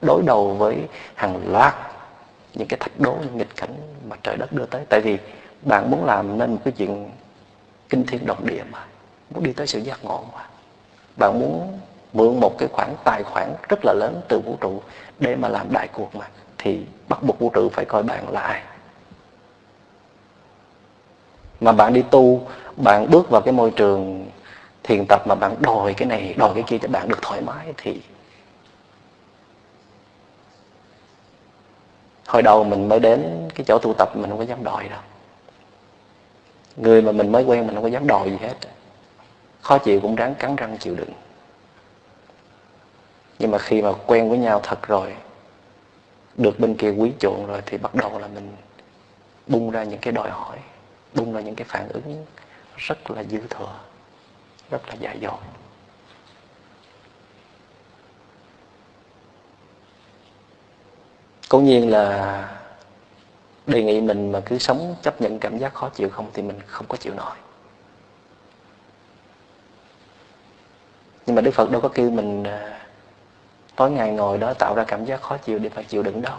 đối đầu với hàng loạt những cái thách đố, những nghịch cảnh mà trời đất đưa tới. Tại vì bạn muốn làm nên một cái chuyện kinh thiên động địa mà, muốn đi tới sự giác ngộ mà. Bạn muốn mượn một cái khoản tài khoản rất là lớn từ vũ trụ để mà làm đại cuộc mà, thì bắt buộc vũ trụ phải coi bạn là ai. Mà bạn đi tu, bạn bước vào cái môi trường thiền tập mà bạn đòi cái này, đòi cái kia cho bạn được thoải mái thì hồi đầu mình mới đến cái chỗ tu tập mình không có dám đòi đâu. Người mà mình mới quen mình không có dám đòi gì hết. Khó chịu cũng ráng cắn răng chịu đựng. Nhưng mà khi mà quen với nhau thật rồi, được bên kia quý chuộng rồi thì bắt đầu là mình bung ra những cái đòi hỏi, bung ra những cái phản ứng rất là dư thừa rất là dại dột. Cố nhiên là đề nghị mình mà cứ sống chấp nhận cảm giác khó chịu không thì mình không có chịu nổi. Nhưng mà đức phật đâu có kêu mình à, tối ngày ngồi đó tạo ra cảm giác khó chịu để phải chịu đựng đâu.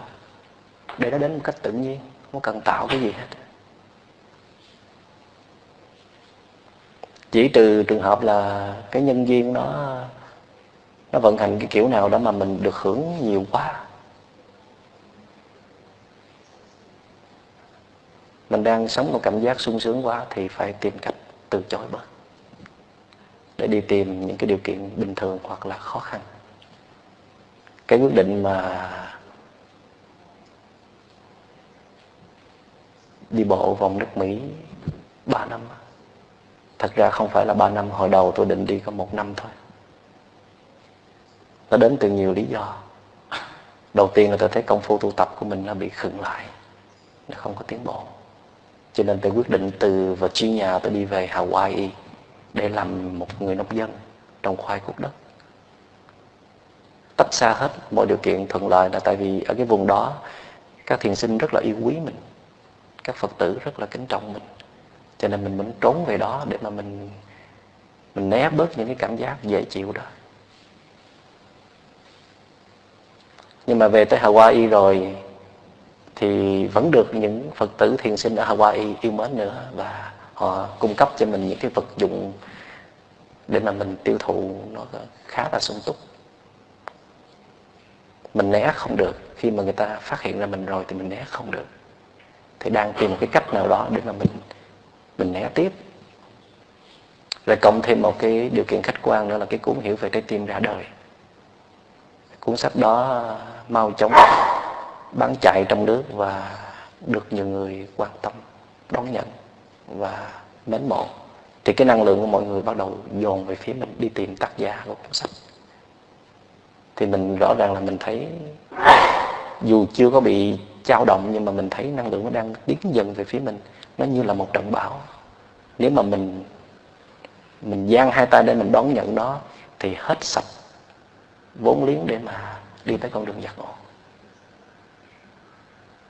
Để nó đến một cách tự nhiên, không cần tạo cái gì hết. Chỉ trừ trường hợp là cái nhân viên nó nó vận hành cái kiểu nào đó mà mình được hưởng nhiều quá. Mình đang sống một cảm giác sung sướng quá thì phải tìm cách từ chối bớt, để đi tìm những cái điều kiện bình thường hoặc là khó khăn. Cái quyết định mà đi bộ vòng nước Mỹ 3 năm thật ra không phải là 3 năm, hồi đầu tôi định đi có một năm thôi. Nó đến từ nhiều lý do. Đầu tiên là tôi thấy công phu tu tập của mình nó bị khựng lại. Nó không có tiến bộ. Cho nên tôi quyết định từ và chi nhà tôi đi về Hawaii để làm một người nông dân trồng khoai cúc đất. Tách xa hết mọi điều kiện thuận lợi là tại vì ở cái vùng đó, các thiền sinh rất là yêu quý mình. Các phật tử rất là kính trọng mình cho nên mình muốn trốn về đó để mà mình mình né bớt những cái cảm giác dễ chịu đó. Nhưng mà về tới Hawaii rồi thì vẫn được những Phật tử thiền sinh ở Hawaii yêu mến nữa và họ cung cấp cho mình những cái vật dụng để mà mình tiêu thụ nó khá là sung túc. Mình né không được. Khi mà người ta phát hiện ra mình rồi thì mình né không được. Thì đang tìm một cái cách nào đó để mà mình mình né tiếp. Rồi cộng thêm một cái điều kiện khách quan nữa là cái cuốn hiểu về trái tim ra đời. Cuốn sách đó mau chóng bán chạy trong nước và được nhiều người quan tâm, đón nhận và mến mộ. Thì cái năng lượng của mọi người bắt đầu dồn về phía mình đi tìm tác giả của cuốn sách. Thì mình rõ ràng là mình thấy dù chưa có bị trao động nhưng mà mình thấy năng lượng nó đang tiến dần về phía mình nó như là một trận bão. Nếu mà mình mình giang hai tay để mình đón nhận nó, thì hết sạch vốn liếng để mà đi tới con đường giác ngộ.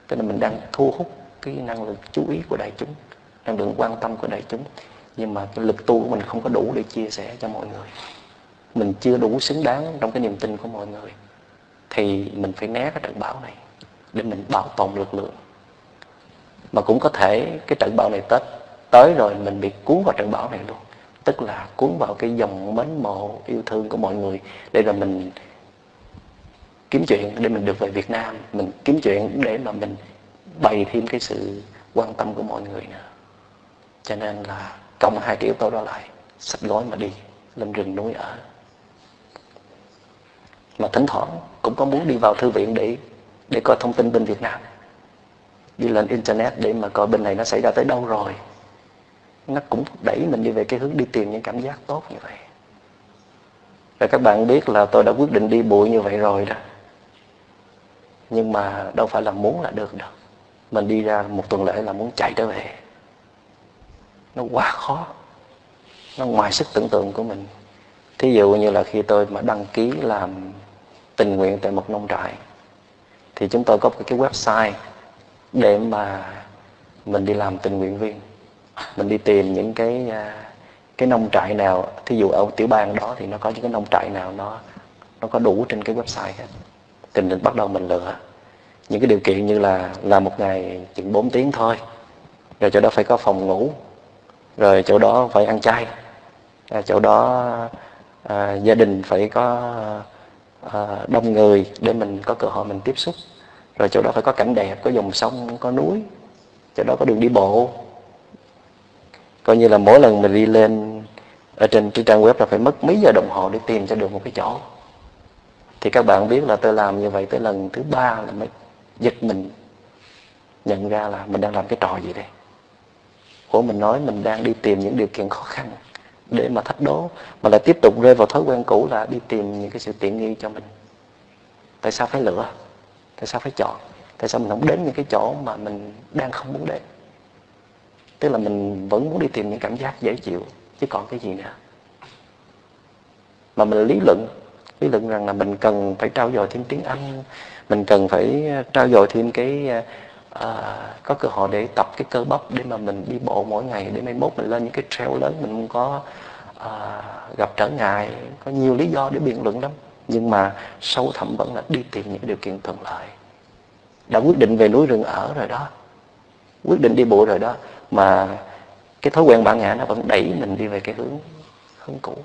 Cho nên mình đang thu hút cái năng lực chú ý của đại chúng, năng lượng quan tâm của đại chúng. Nhưng mà cái lực tu của mình không có đủ để chia sẻ cho mọi người. Mình chưa đủ xứng đáng trong cái niềm tin của mọi người, thì mình phải né cái trận bão này để mình bảo tồn lực lượng mà cũng có thể cái trận bão này tết, tới rồi mình bị cuốn vào trận bão này luôn. Tức là cuốn vào cái dòng mến mộ, yêu thương của mọi người để rồi mình kiếm chuyện, để mình được về Việt Nam. Mình kiếm chuyện để mà mình bày thêm cái sự quan tâm của mọi người nữa. Cho nên là cộng hai cái yếu tố đó lại sách gói mà đi lên rừng núi ở. Mà thỉnh thoảng cũng có muốn đi vào thư viện để để coi thông tin bên Việt Nam đi lên internet để mà coi bên này nó xảy ra tới đâu rồi. Nó cũng đẩy mình đi về cái hướng đi tìm những cảm giác tốt như vậy. Và các bạn biết là tôi đã quyết định đi bụi như vậy rồi đó. Nhưng mà đâu phải là muốn là được đâu. Mình đi ra một tuần lễ là muốn chạy trở về. Nó quá khó. Nó ngoài sức tưởng tượng của mình. Thí dụ như là khi tôi mà đăng ký làm tình nguyện tại một nông trại, thì chúng tôi có một cái website để mà mình đi làm tình nguyện viên. Mình đi tìm những cái à, cái nông trại nào thí dụ ở tiểu bang đó thì nó có những cái nông trại nào nó nó có đủ trên cái website hết. Thì mình bắt đầu mình lựa. Những cái điều kiện như là làm một ngày chừng 4 tiếng thôi. Rồi chỗ đó phải có phòng ngủ. Rồi chỗ đó phải ăn chay. À, chỗ đó à, gia đình phải có à, đông người để mình có cơ hội mình tiếp xúc rồi chỗ đó phải có cảnh đẹp, có dòng sông, có núi. Chỗ đó có đường đi bộ. Coi như là mỗi lần mình đi lên, ở trên cái trang web là phải mất mấy giờ đồng hồ để tìm cho được một cái chỗ. Thì các bạn biết là tôi làm như vậy tới lần thứ ba là mới giật mình, nhận ra là mình đang làm cái trò gì đây. Của mình nói mình đang đi tìm những điều kiện khó khăn để mà thách đố, mà lại tiếp tục rơi vào thói quen cũ là đi tìm những cái sự tiện nghi cho mình. Tại sao phải lựa tại sao phải chọn? Tại sao mình không đến những cái chỗ mà mình đang không muốn đến? Tức là mình vẫn muốn đi tìm những cảm giác dễ chịu chứ còn cái gì nữa? Mà mình lý luận lý luận rằng là mình cần phải trao dồi thêm tiếng Anh mình cần phải ờ, trao dồi thêm cái à, có cơ hội để tập cái cơ bắp để mà mình đi bộ mỗi ngày để mai mốt mình lên những cái trail lớn mình không có à, gặp trở ngại có nhiều lý do để biện luận lắm nhưng mà sâu thẳm vẫn là đi tìm những điều kiện thuận lợi. Đã quyết định về núi rừng ở rồi đó, quyết định đi bộ rồi đó, mà cái thói quen bản ngã nó vẫn đẩy mình đi về cái hướng hướng cũ.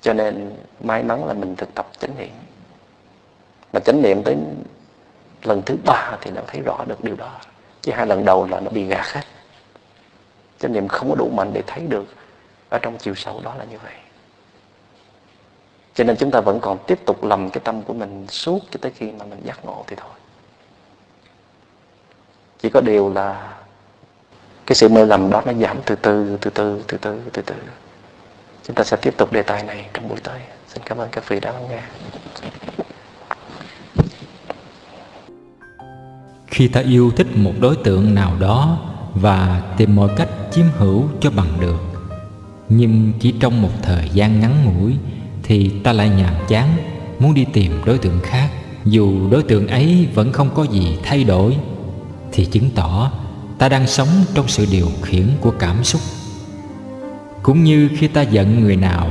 Cho nên may mắn là mình thực tập chánh niệm. Mà chánh niệm tới lần thứ ba thì nó thấy rõ được điều đó. Chứ hai lần đầu là nó bị gạt hết. Chánh niệm không có đủ mạnh để thấy được ở trong chiều sâu đó là như vậy cho nên chúng ta vẫn còn tiếp tục lầm cái tâm của mình suốt cho tới khi mà mình giác ngộ thì thôi. Chỉ có điều là cái sự mê lầm đó nó giảm từ từ từ từ từ từ từ từ. Chúng ta sẽ tiếp tục đề tài này trong buổi tới. Xin cảm ơn các vị đã lắng nghe. Khi ta yêu thích một đối tượng nào đó và tìm mọi cách chiếm hữu cho bằng được, nhưng chỉ trong một thời gian ngắn ngủi thì ta lại nhàm chán, muốn đi tìm đối tượng khác. Dù đối tượng ấy vẫn không có gì thay đổi, thì chứng tỏ ta đang sống trong sự điều khiển của cảm xúc. Cũng như khi ta giận người nào,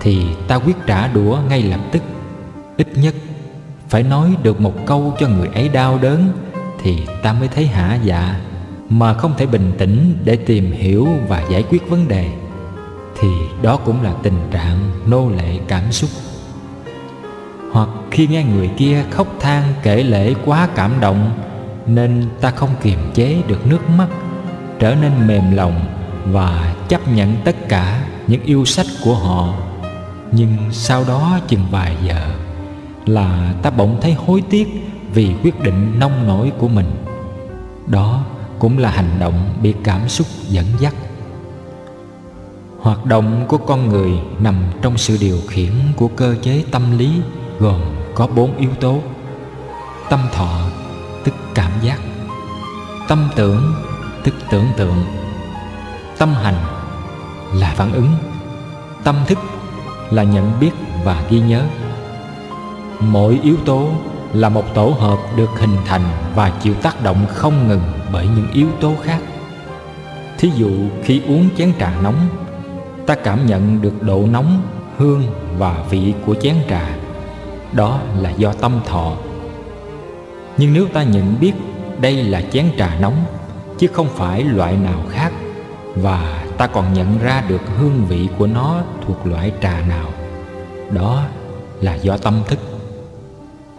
thì ta quyết trả đũa ngay lập tức. Ít nhất, phải nói được một câu cho người ấy đau đớn, thì ta mới thấy hả dạ mà không thể bình tĩnh để tìm hiểu và giải quyết vấn đề thì đó cũng là tình trạng nô lệ cảm xúc. Hoặc khi nghe người kia khóc than kể lễ quá cảm động, nên ta không kiềm chế được nước mắt, trở nên mềm lòng và chấp nhận tất cả những yêu sách của họ. Nhưng sau đó chừng vài giờ là ta bỗng thấy hối tiếc vì quyết định nông nổi của mình. Đó cũng là hành động bị cảm xúc dẫn dắt hoạt động của con người nằm trong sự điều khiển của cơ chế tâm lý, gồm có bốn yếu tố. Tâm thọ, tức cảm giác. Tâm tưởng, tức tưởng tượng. Tâm hành, là phản ứng. Tâm thức, là nhận biết và ghi nhớ. Mỗi yếu tố là một tổ hợp được hình thành và chịu tác động không ngừng bởi những yếu tố khác. Thí dụ khi uống chén trà nóng ta cảm nhận được độ nóng, hương và vị của chén trà. Đó là do tâm thọ. Nhưng nếu ta nhận biết đây là chén trà nóng, chứ không phải loại nào khác, và ta còn nhận ra được hương vị của nó thuộc loại trà nào, đó là do tâm thức.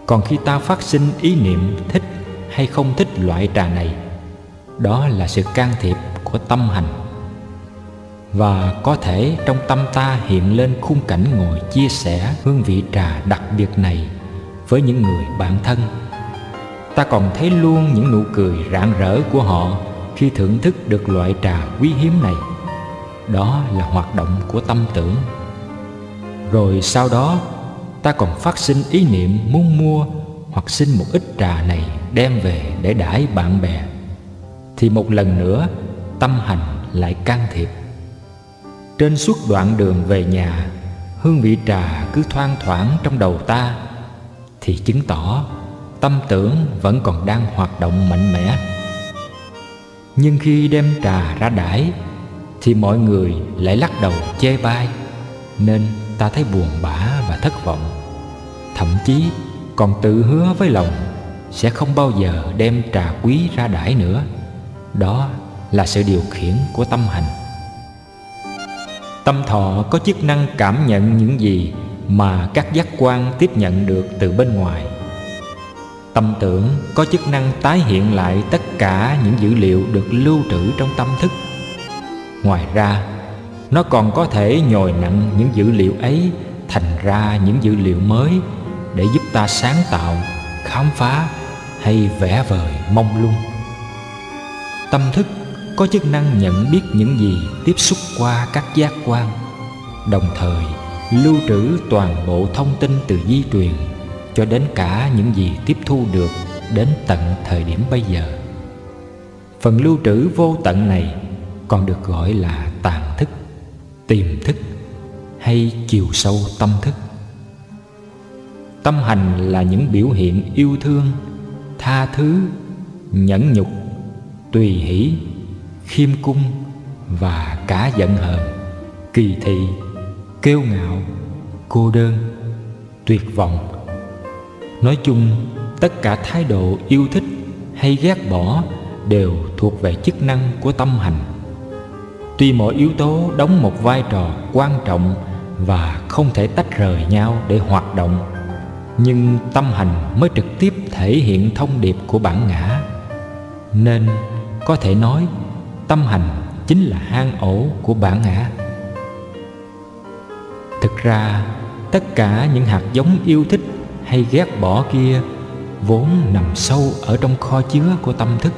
Còn khi ta phát sinh ý niệm thích hay không thích loại trà này, đó là sự can thiệp của tâm hành và có thể trong tâm ta hiện lên khung cảnh ngồi chia sẻ hương vị trà đặc biệt này với những người bạn thân. Ta còn thấy luôn những nụ cười rạng rỡ của họ khi thưởng thức được loại trà quý hiếm này. Đó là hoạt động của tâm tưởng. Rồi sau đó, ta còn phát sinh ý niệm muốn mua hoặc xin một ít trà này đem về để đãi bạn bè. Thì một lần nữa, tâm hành lại can thiệp trên suốt đoạn đường về nhà, hương vị trà cứ thoang thoảng trong đầu ta, thì chứng tỏ tâm tưởng vẫn còn đang hoạt động mạnh mẽ. Nhưng khi đem trà ra đãi, thì mọi người lại lắc đầu chê bai, nên ta thấy buồn bã và thất vọng. Thậm chí còn tự hứa với lòng sẽ không bao giờ đem trà quý ra đãi nữa. Đó là sự điều khiển của tâm hành tâm thọ có chức năng cảm nhận những gì mà các giác quan tiếp nhận được từ bên ngoài. Tâm tưởng có chức năng tái hiện lại tất cả những dữ liệu được lưu trữ trong tâm thức. Ngoài ra, nó còn có thể nhồi nặng những dữ liệu ấy thành ra những dữ liệu mới để giúp ta sáng tạo, khám phá hay vẽ vời mong lung. Tâm thức có chức năng nhận biết những gì tiếp xúc qua các giác quan. Đồng thời, lưu trữ toàn bộ thông tin từ di truyền cho đến cả những gì tiếp thu được đến tận thời điểm bây giờ. Phần lưu trữ vô tận này còn được gọi là tàn thức, tiềm thức hay chiều sâu tâm thức. Tâm hành là những biểu hiện yêu thương, tha thứ, nhẫn nhục, tùy hỷ khiêm cung và cả giận hờn, kỳ thị kêu ngạo, cô đơn, tuyệt vọng. Nói chung, tất cả thái độ yêu thích hay ghét bỏ đều thuộc về chức năng của tâm hành. Tuy mỗi yếu tố đóng một vai trò quan trọng và không thể tách rời nhau để hoạt động, nhưng tâm hành mới trực tiếp thể hiện thông điệp của bản ngã. Nên có thể nói tâm hành chính là hang ổ của bản ngã. Thực ra, tất cả những hạt giống yêu thích hay ghét bỏ kia vốn nằm sâu ở trong kho chứa của tâm thức.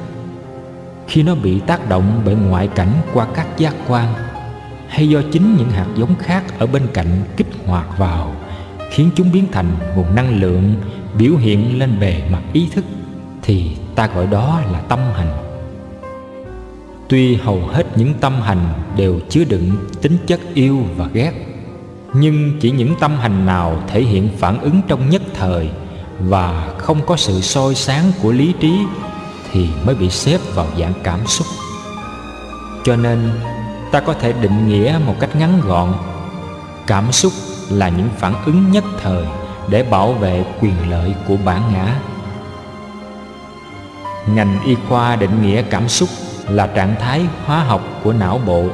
Khi nó bị tác động bởi ngoại cảnh qua các giác quan, hay do chính những hạt giống khác ở bên cạnh kích hoạt vào, khiến chúng biến thành nguồn năng lượng biểu hiện lên bề mặt ý thức, thì ta gọi đó là tâm hành tuy hầu hết những tâm hành đều chứa đựng tính chất yêu và ghét, nhưng chỉ những tâm hành nào thể hiện phản ứng trong nhất thời và không có sự soi sáng của lý trí thì mới bị xếp vào dạng cảm xúc. Cho nên, ta có thể định nghĩa một cách ngắn gọn, cảm xúc là những phản ứng nhất thời để bảo vệ quyền lợi của bản ngã. Ngành y khoa định nghĩa cảm xúc là trạng thái hóa học của não bộ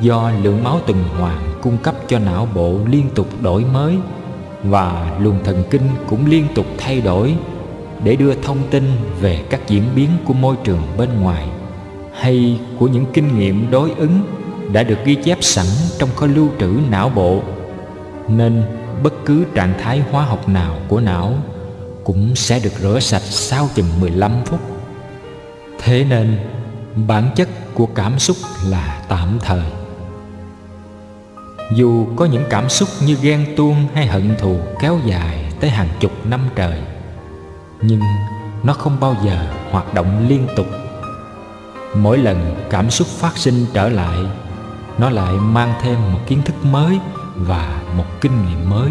do lượng máu tuần hoàn cung cấp cho não bộ liên tục đổi mới và luồng thần kinh cũng liên tục thay đổi để đưa thông tin về các diễn biến của môi trường bên ngoài hay của những kinh nghiệm đối ứng đã được ghi chép sẵn trong kho lưu trữ não bộ nên bất cứ trạng thái hóa học nào của não cũng sẽ được rửa sạch sau chừng 15 phút. Thế nên bản chất của cảm xúc là tạm thời. Dù có những cảm xúc như ghen tuông hay hận thù kéo dài tới hàng chục năm trời, nhưng nó không bao giờ hoạt động liên tục. Mỗi lần cảm xúc phát sinh trở lại, nó lại mang thêm một kiến thức mới và một kinh nghiệm mới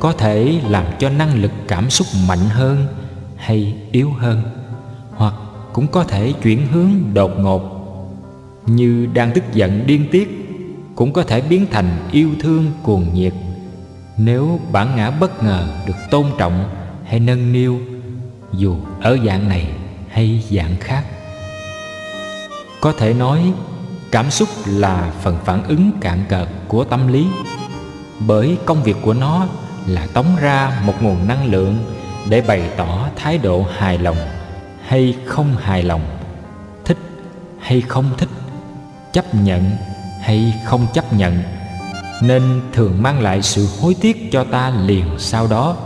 có thể làm cho năng lực cảm xúc mạnh hơn hay yếu hơn hoặc cũng có thể chuyển hướng đột ngột. Như đang tức giận điên tiết cũng có thể biến thành yêu thương cuồng nhiệt. Nếu bản ngã bất ngờ được tôn trọng hay nâng niu, dù ở dạng này hay dạng khác. Có thể nói, cảm xúc là phần phản ứng cạn cợt của tâm lý. Bởi công việc của nó là tống ra một nguồn năng lượng để bày tỏ thái độ hài lòng hay không hài lòng, thích hay không thích, chấp nhận hay không chấp nhận, nên thường mang lại sự hối tiếc cho ta liền sau đó.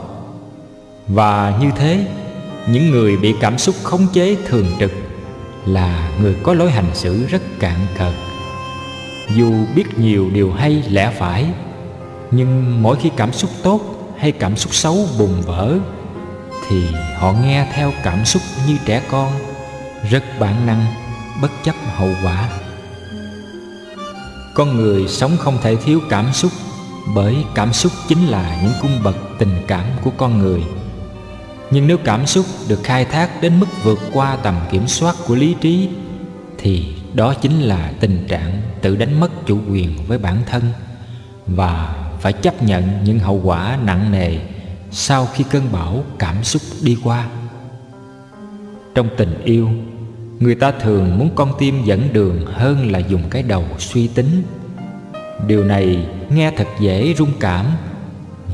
Và như thế, những người bị cảm xúc khống chế thường trực là người có lối hành xử rất cạn cợt dù biết nhiều điều hay lẽ phải, nhưng mỗi khi cảm xúc tốt hay cảm xúc xấu bùng vỡ thì họ nghe theo cảm xúc như trẻ con, rất bản năng, bất chấp hậu quả. Con người sống không thể thiếu cảm xúc, bởi cảm xúc chính là những cung bậc tình cảm của con người. Nhưng nếu cảm xúc được khai thác đến mức vượt qua tầm kiểm soát của lý trí, thì đó chính là tình trạng tự đánh mất chủ quyền với bản thân và phải chấp nhận những hậu quả nặng nề sau khi cơn bão cảm xúc đi qua, trong tình yêu, người ta thường muốn con tim dẫn đường hơn là dùng cái đầu suy tính. Điều này nghe thật dễ rung cảm,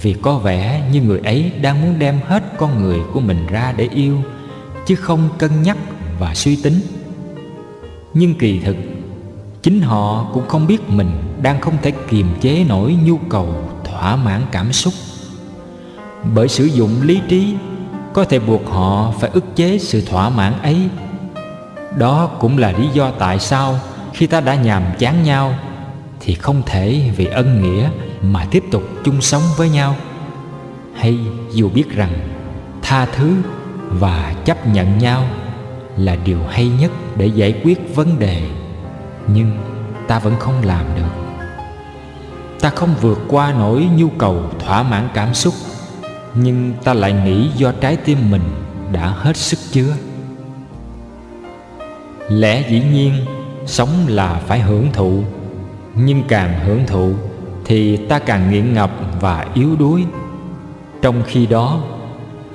vì có vẻ như người ấy đang muốn đem hết con người của mình ra để yêu, chứ không cân nhắc và suy tính. Nhưng kỳ thực, chính họ cũng không biết mình đang không thể kiềm chế nổi nhu cầu thỏa mãn cảm xúc bởi sử dụng lý trí, có thể buộc họ phải ức chế sự thỏa mãn ấy. Đó cũng là lý do tại sao khi ta đã nhàm chán nhau, thì không thể vì ân nghĩa mà tiếp tục chung sống với nhau. Hay dù biết rằng, tha thứ và chấp nhận nhau là điều hay nhất để giải quyết vấn đề, nhưng ta vẫn không làm được. Ta không vượt qua nổi nhu cầu thỏa mãn cảm xúc nhưng ta lại nghĩ do trái tim mình đã hết sức chứa lẽ dĩ nhiên, sống là phải hưởng thụ. Nhưng càng hưởng thụ, thì ta càng nghiện ngập và yếu đuối. Trong khi đó,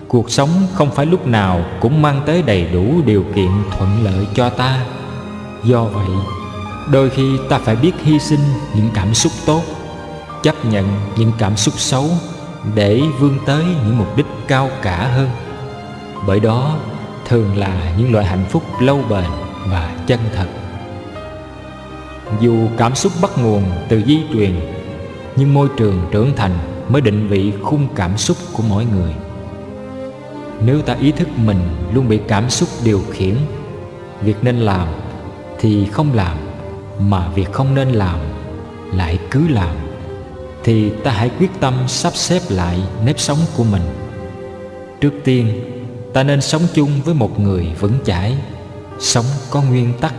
cuộc sống không phải lúc nào cũng mang tới đầy đủ điều kiện thuận lợi cho ta. Do vậy, đôi khi ta phải biết hy sinh những cảm xúc tốt, chấp nhận những cảm xúc xấu để vươn tới những mục đích cao cả hơn. Bởi đó, thường là những loại hạnh phúc lâu bền và chân thật. Dù cảm xúc bắt nguồn từ di truyền, nhưng môi trường trưởng thành mới định vị khung cảm xúc của mỗi người. Nếu ta ý thức mình luôn bị cảm xúc điều khiển, việc nên làm thì không làm mà việc không nên làm lại cứ làm thì ta hãy quyết tâm sắp xếp lại nếp sống của mình. Trước tiên, ta nên sống chung với một người vững chãi, sống có nguyên tắc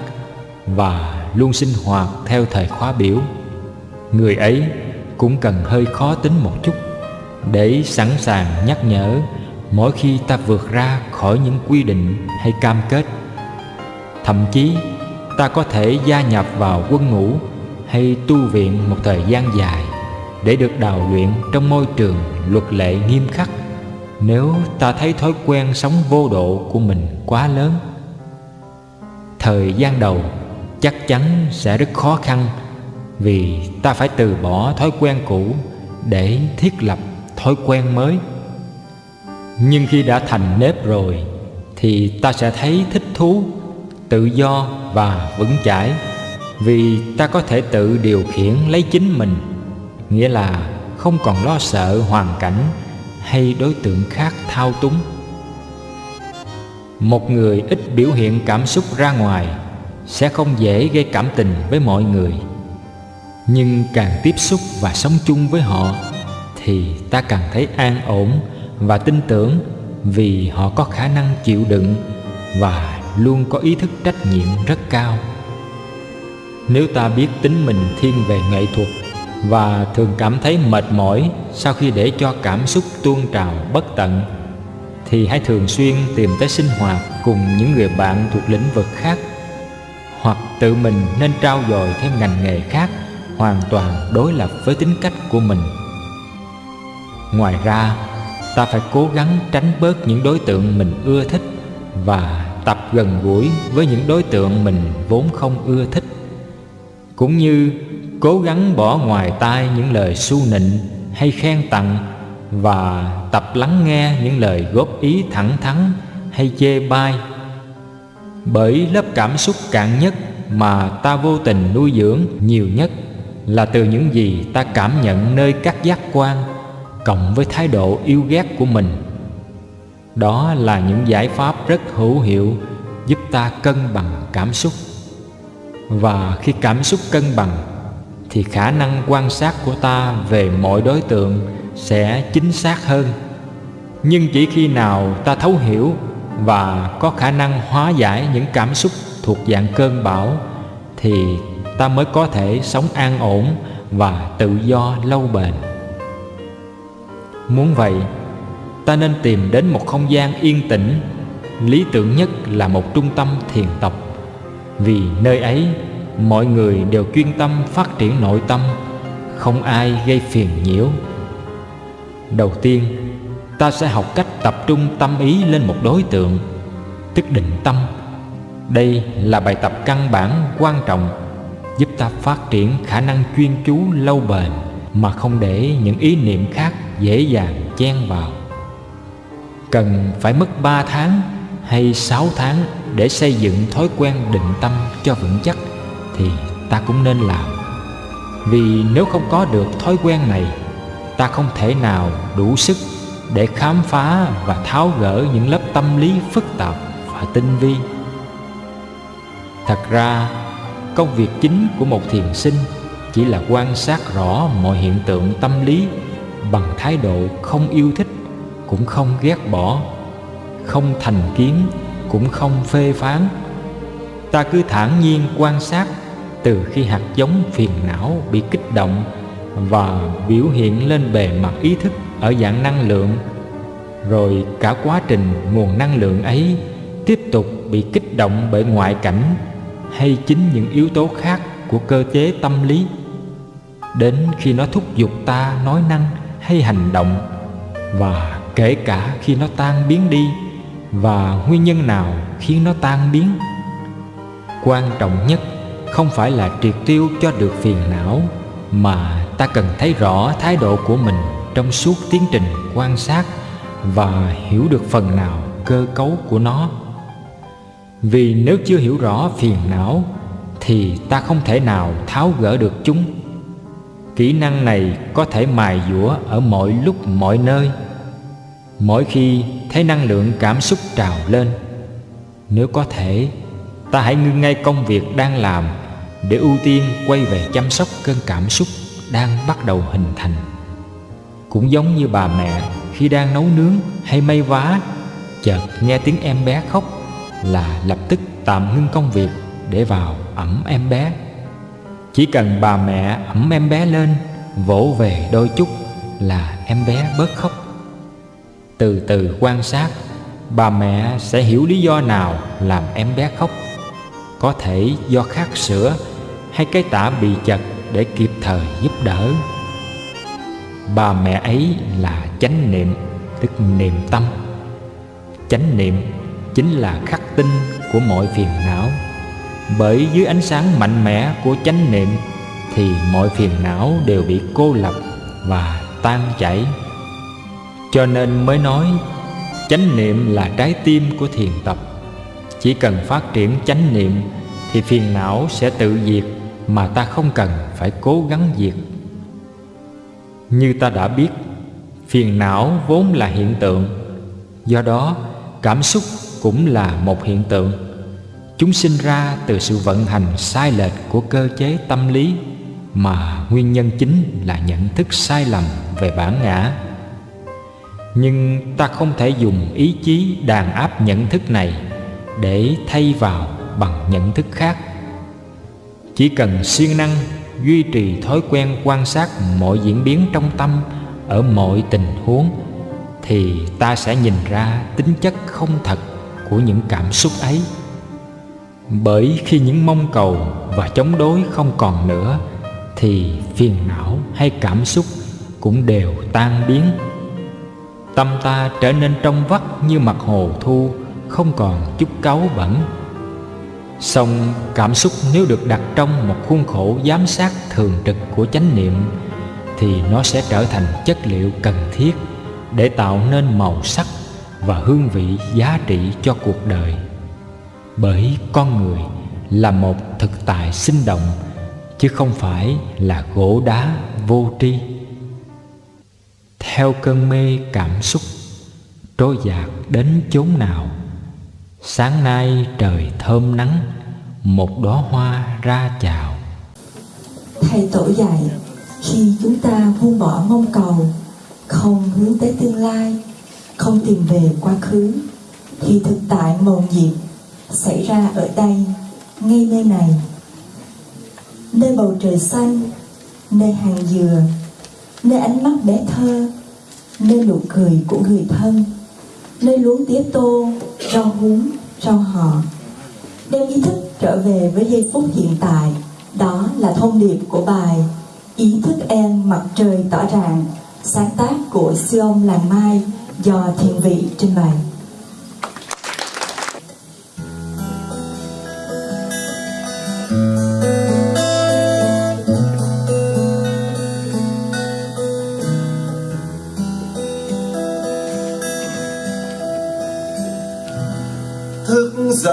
và luôn sinh hoạt theo thời khóa biểu. Người ấy cũng cần hơi khó tính một chút để sẵn sàng nhắc nhở mỗi khi ta vượt ra khỏi những quy định hay cam kết. Thậm chí, ta có thể gia nhập vào quân ngũ hay tu viện một thời gian dài để được đào luyện trong môi trường luật lệ nghiêm khắc. Nếu ta thấy thói quen sống vô độ của mình quá lớn, thời gian đầu chắc chắn sẽ rất khó khăn vì ta phải từ bỏ thói quen cũ để thiết lập thói quen mới. Nhưng khi đã thành nếp rồi thì ta sẽ thấy thích thú, tự do và vững chãi vì ta có thể tự điều khiển lấy chính mình nghĩa là không còn lo sợ hoàn cảnh hay đối tượng khác thao túng. Một người ít biểu hiện cảm xúc ra ngoài sẽ không dễ gây cảm tình với mọi người. Nhưng càng tiếp xúc và sống chung với họ thì ta càng thấy an ổn và tin tưởng vì họ có khả năng chịu đựng và luôn có ý thức trách nhiệm rất cao. Nếu ta biết tính mình thiên về nghệ thuật và thường cảm thấy mệt mỏi sau khi để cho cảm xúc tuôn trào, bất tận. Thì hãy thường xuyên tìm tới sinh hoạt cùng những người bạn thuộc lĩnh vực khác. Hoặc tự mình nên trao dồi thêm ngành nghề khác, hoàn toàn đối lập với tính cách của mình. Ngoài ra, ta phải cố gắng tránh bớt những đối tượng mình ưa thích và tập gần gũi với những đối tượng mình vốn không ưa thích. Cũng như cố gắng bỏ ngoài tai những lời su nịnh hay khen tặng và tập lắng nghe những lời góp ý thẳng thắn hay chê bai. Bởi lớp cảm xúc cạn nhất mà ta vô tình nuôi dưỡng nhiều nhất là từ những gì ta cảm nhận nơi các giác quan cộng với thái độ yêu ghét của mình. Đó là những giải pháp rất hữu hiệu giúp ta cân bằng cảm xúc. Và khi cảm xúc cân bằng thì khả năng quan sát của ta về mọi đối tượng sẽ chính xác hơn. Nhưng chỉ khi nào ta thấu hiểu và có khả năng hóa giải những cảm xúc thuộc dạng cơn bão, thì ta mới có thể sống an ổn và tự do lâu bền. Muốn vậy, ta nên tìm đến một không gian yên tĩnh. Lý tưởng nhất là một trung tâm thiền tập, vì nơi ấy mọi người đều chuyên tâm phát triển nội tâm, không ai gây phiền nhiễu. Đầu tiên, ta sẽ học cách tập trung tâm ý lên một đối tượng, tức định tâm. Đây là bài tập căn bản quan trọng, giúp ta phát triển khả năng chuyên chú lâu bền mà không để những ý niệm khác dễ dàng chen vào. Cần phải mất 3 tháng hay 6 tháng để xây dựng thói quen định tâm cho vững chắc thì ta cũng nên làm. Vì nếu không có được thói quen này, ta không thể nào đủ sức để khám phá và tháo gỡ những lớp tâm lý phức tạp và tinh vi. Thật ra, công việc chính của một thiền sinh chỉ là quan sát rõ mọi hiện tượng tâm lý bằng thái độ không yêu thích, cũng không ghét bỏ, không thành kiến, cũng không phê phán. Ta cứ thản nhiên quan sát từ khi hạt giống phiền não bị kích động và biểu hiện lên bề mặt ý thức ở dạng năng lượng, rồi cả quá trình nguồn năng lượng ấy tiếp tục bị kích động bởi ngoại cảnh hay chính những yếu tố khác của cơ chế tâm lý. Đến khi nó thúc giục ta nói năng hay hành động, và kể cả khi nó tan biến đi, và nguyên nhân nào khiến nó tan biến, quan trọng nhất không phải là triệt tiêu cho được phiền não, mà ta cần thấy rõ thái độ của mình trong suốt tiến trình quan sát và hiểu được phần nào cơ cấu của nó. Vì nếu chưa hiểu rõ phiền não, thì ta không thể nào tháo gỡ được chúng. Kỹ năng này có thể mài dũa ở mọi lúc, mọi nơi. Mỗi khi thấy năng lượng cảm xúc trào lên, nếu có thể, ta hãy ngưng ngay công việc đang làm để ưu tiên quay về chăm sóc cơn cảm xúc đang bắt đầu hình thành. Cũng giống như bà mẹ khi đang nấu nướng hay may vá, chợt nghe tiếng em bé khóc là lập tức tạm ngưng công việc để vào ẩm em bé. Chỉ cần bà mẹ ẩm em bé lên, vỗ về đôi chút là em bé bớt khóc. Từ từ quan sát, bà mẹ sẽ hiểu lý do nào làm em bé khóc. Có thể do khát sữa hay cái tả bị chật để kịp thời giúp đỡ? Bà mẹ ấy là chánh niệm, tức niệm tâm. Chánh niệm chính là khắc tinh của mọi phiền não. Bởi dưới ánh sáng mạnh mẽ của chánh niệm thì mọi phiền não đều bị cô lập và tan chảy. Cho nên mới nói, chánh niệm là trái tim của thiền tập. Chỉ cần phát triển chánh niệm thì phiền não sẽ tự diệt mà ta không cần phải cố gắng diệt. Như ta đã biết, phiền não vốn là hiện tượng. Do đó, cảm xúc cũng là một hiện tượng. Chúng sinh ra từ sự vận hành sai lệch của cơ chế tâm lý, mà nguyên nhân chính là nhận thức sai lầm về bản ngã. Nhưng ta không thể dùng ý chí đàn áp nhận thức này để thay vào bằng nhận thức khác chỉ cần siêng năng, duy trì thói quen quan sát mọi diễn biến trong tâm ở mọi tình huống, thì ta sẽ nhìn ra tính chất không thật của những cảm xúc ấy. Bởi khi những mong cầu và chống đối không còn nữa, thì phiền não hay cảm xúc cũng đều tan biến. Tâm ta trở nên trong vắt như mặt hồ thu, không còn chút cáu bẩn song cảm xúc nếu được đặt trong một khuôn khổ giám sát thường trực của chánh niệm, thì nó sẽ trở thành chất liệu cần thiết để tạo nên màu sắc và hương vị giá trị cho cuộc đời. Bởi con người là một thực tại sinh động, chứ không phải là gỗ đá vô tri. Theo cơn mê cảm xúc, trôi dạt đến chốn nào sáng nay trời thơm nắng, một đóa hoa ra chào. Thầy tổ dạy, khi chúng ta buông bỏ mong cầu, không hướng tới tương lai, không tìm về quá khứ, thì thực tại mầu nhiệm xảy ra ở đây, ngay nơi này. Nơi bầu trời xanh, nơi hàng dừa, nơi ánh mắt bé thơ, nơi nụ cười của người thân nơi luống tía tô rau húng, rau họ. Đem ý thức trở về với giây phút hiện tại, đó là thông điệp của bài ý thức em mặt trời tỏ ràng sáng tác của siêu ông làng mai do thiền vị trình bày.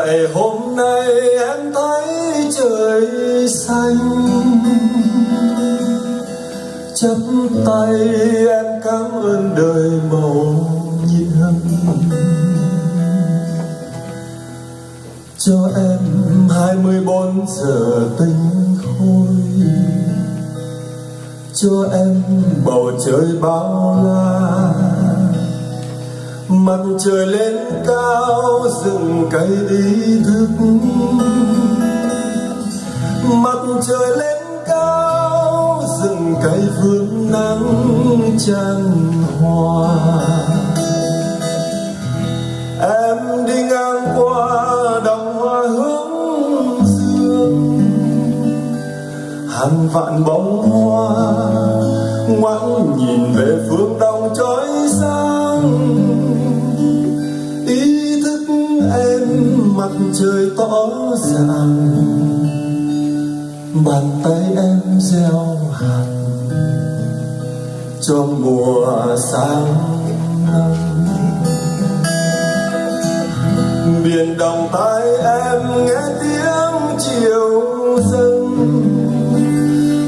Dậy hôm nay em thấy trời xanh. Chắp tay em cảm ơn đời màu nhiệm cho em hai mươi bốn giờ tinh khôi. Cho em bầu trời bao la mặt trời lên cao, rừng cây ý thức. Mặt trời lên cao, rừng cây vương nắng tràn hoa em đi ngang qua đồng hoa hướng dương. Hàng vạn bông hoa ngoảnh nhìn về phương đông trói sáng. Trời tỏ ràng bàn tay em gieo hạt cho mùa sáng năm biển đồng tay em nghe tiếng chiều dâng,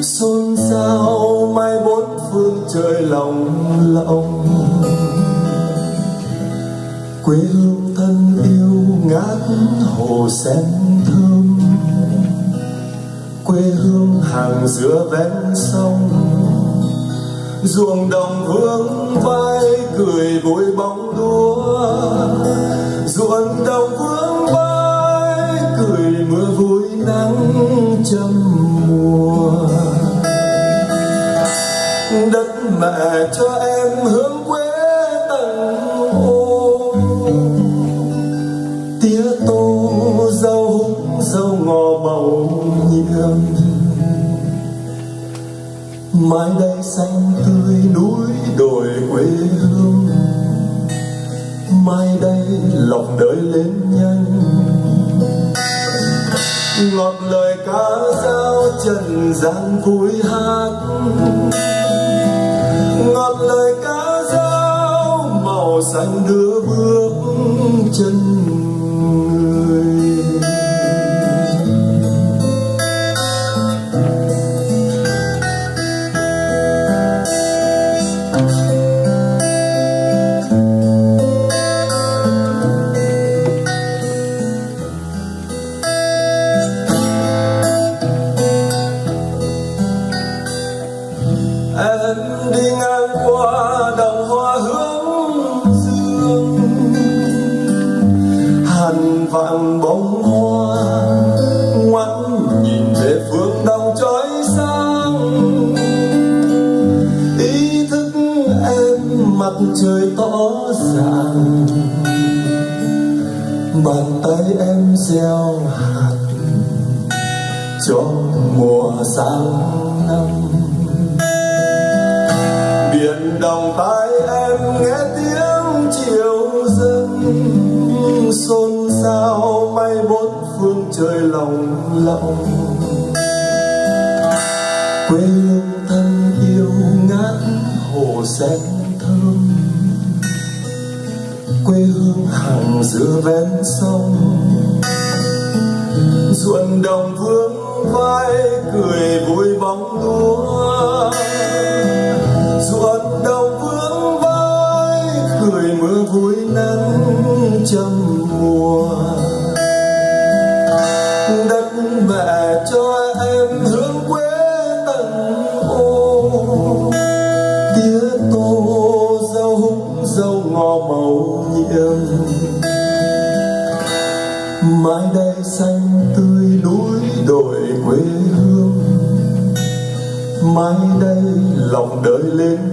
xôn xao mai bốn phương trời lòng lộng. Ngát hồ sen thơm, quê hương hàng giữa ven sông. Ruộng đồng vương vai cười vui bóng đua, ruộng đồng vương vai cười mưa vui nắng trăm mùa. Đất mẹ cho em hướng mai đây xanh tươi núi đồi quê hương. Mai đây lòng đời lên nhanh. Ngọt lời ca dao trần gian vui hát. Ngọt lời ca dao màu xanh đưa bước chân cho mùa sang năm. Biển đồng tai em nghe tiếng chiều dâng, xôn xao bay bốn phương trời lòng lộng quê hương thân yêu ngát hồ sen thơm, quê hương hàng giữa ven sông. Ruộng đồng vương bóng lúa ruộng đồng vương vai, cười mưa vui nắng trăm mùa. Đất mẹ cho em hướng quê tận ô. Tía tô rau húng, rau ngò màu nhiệm. Mãi đây lòng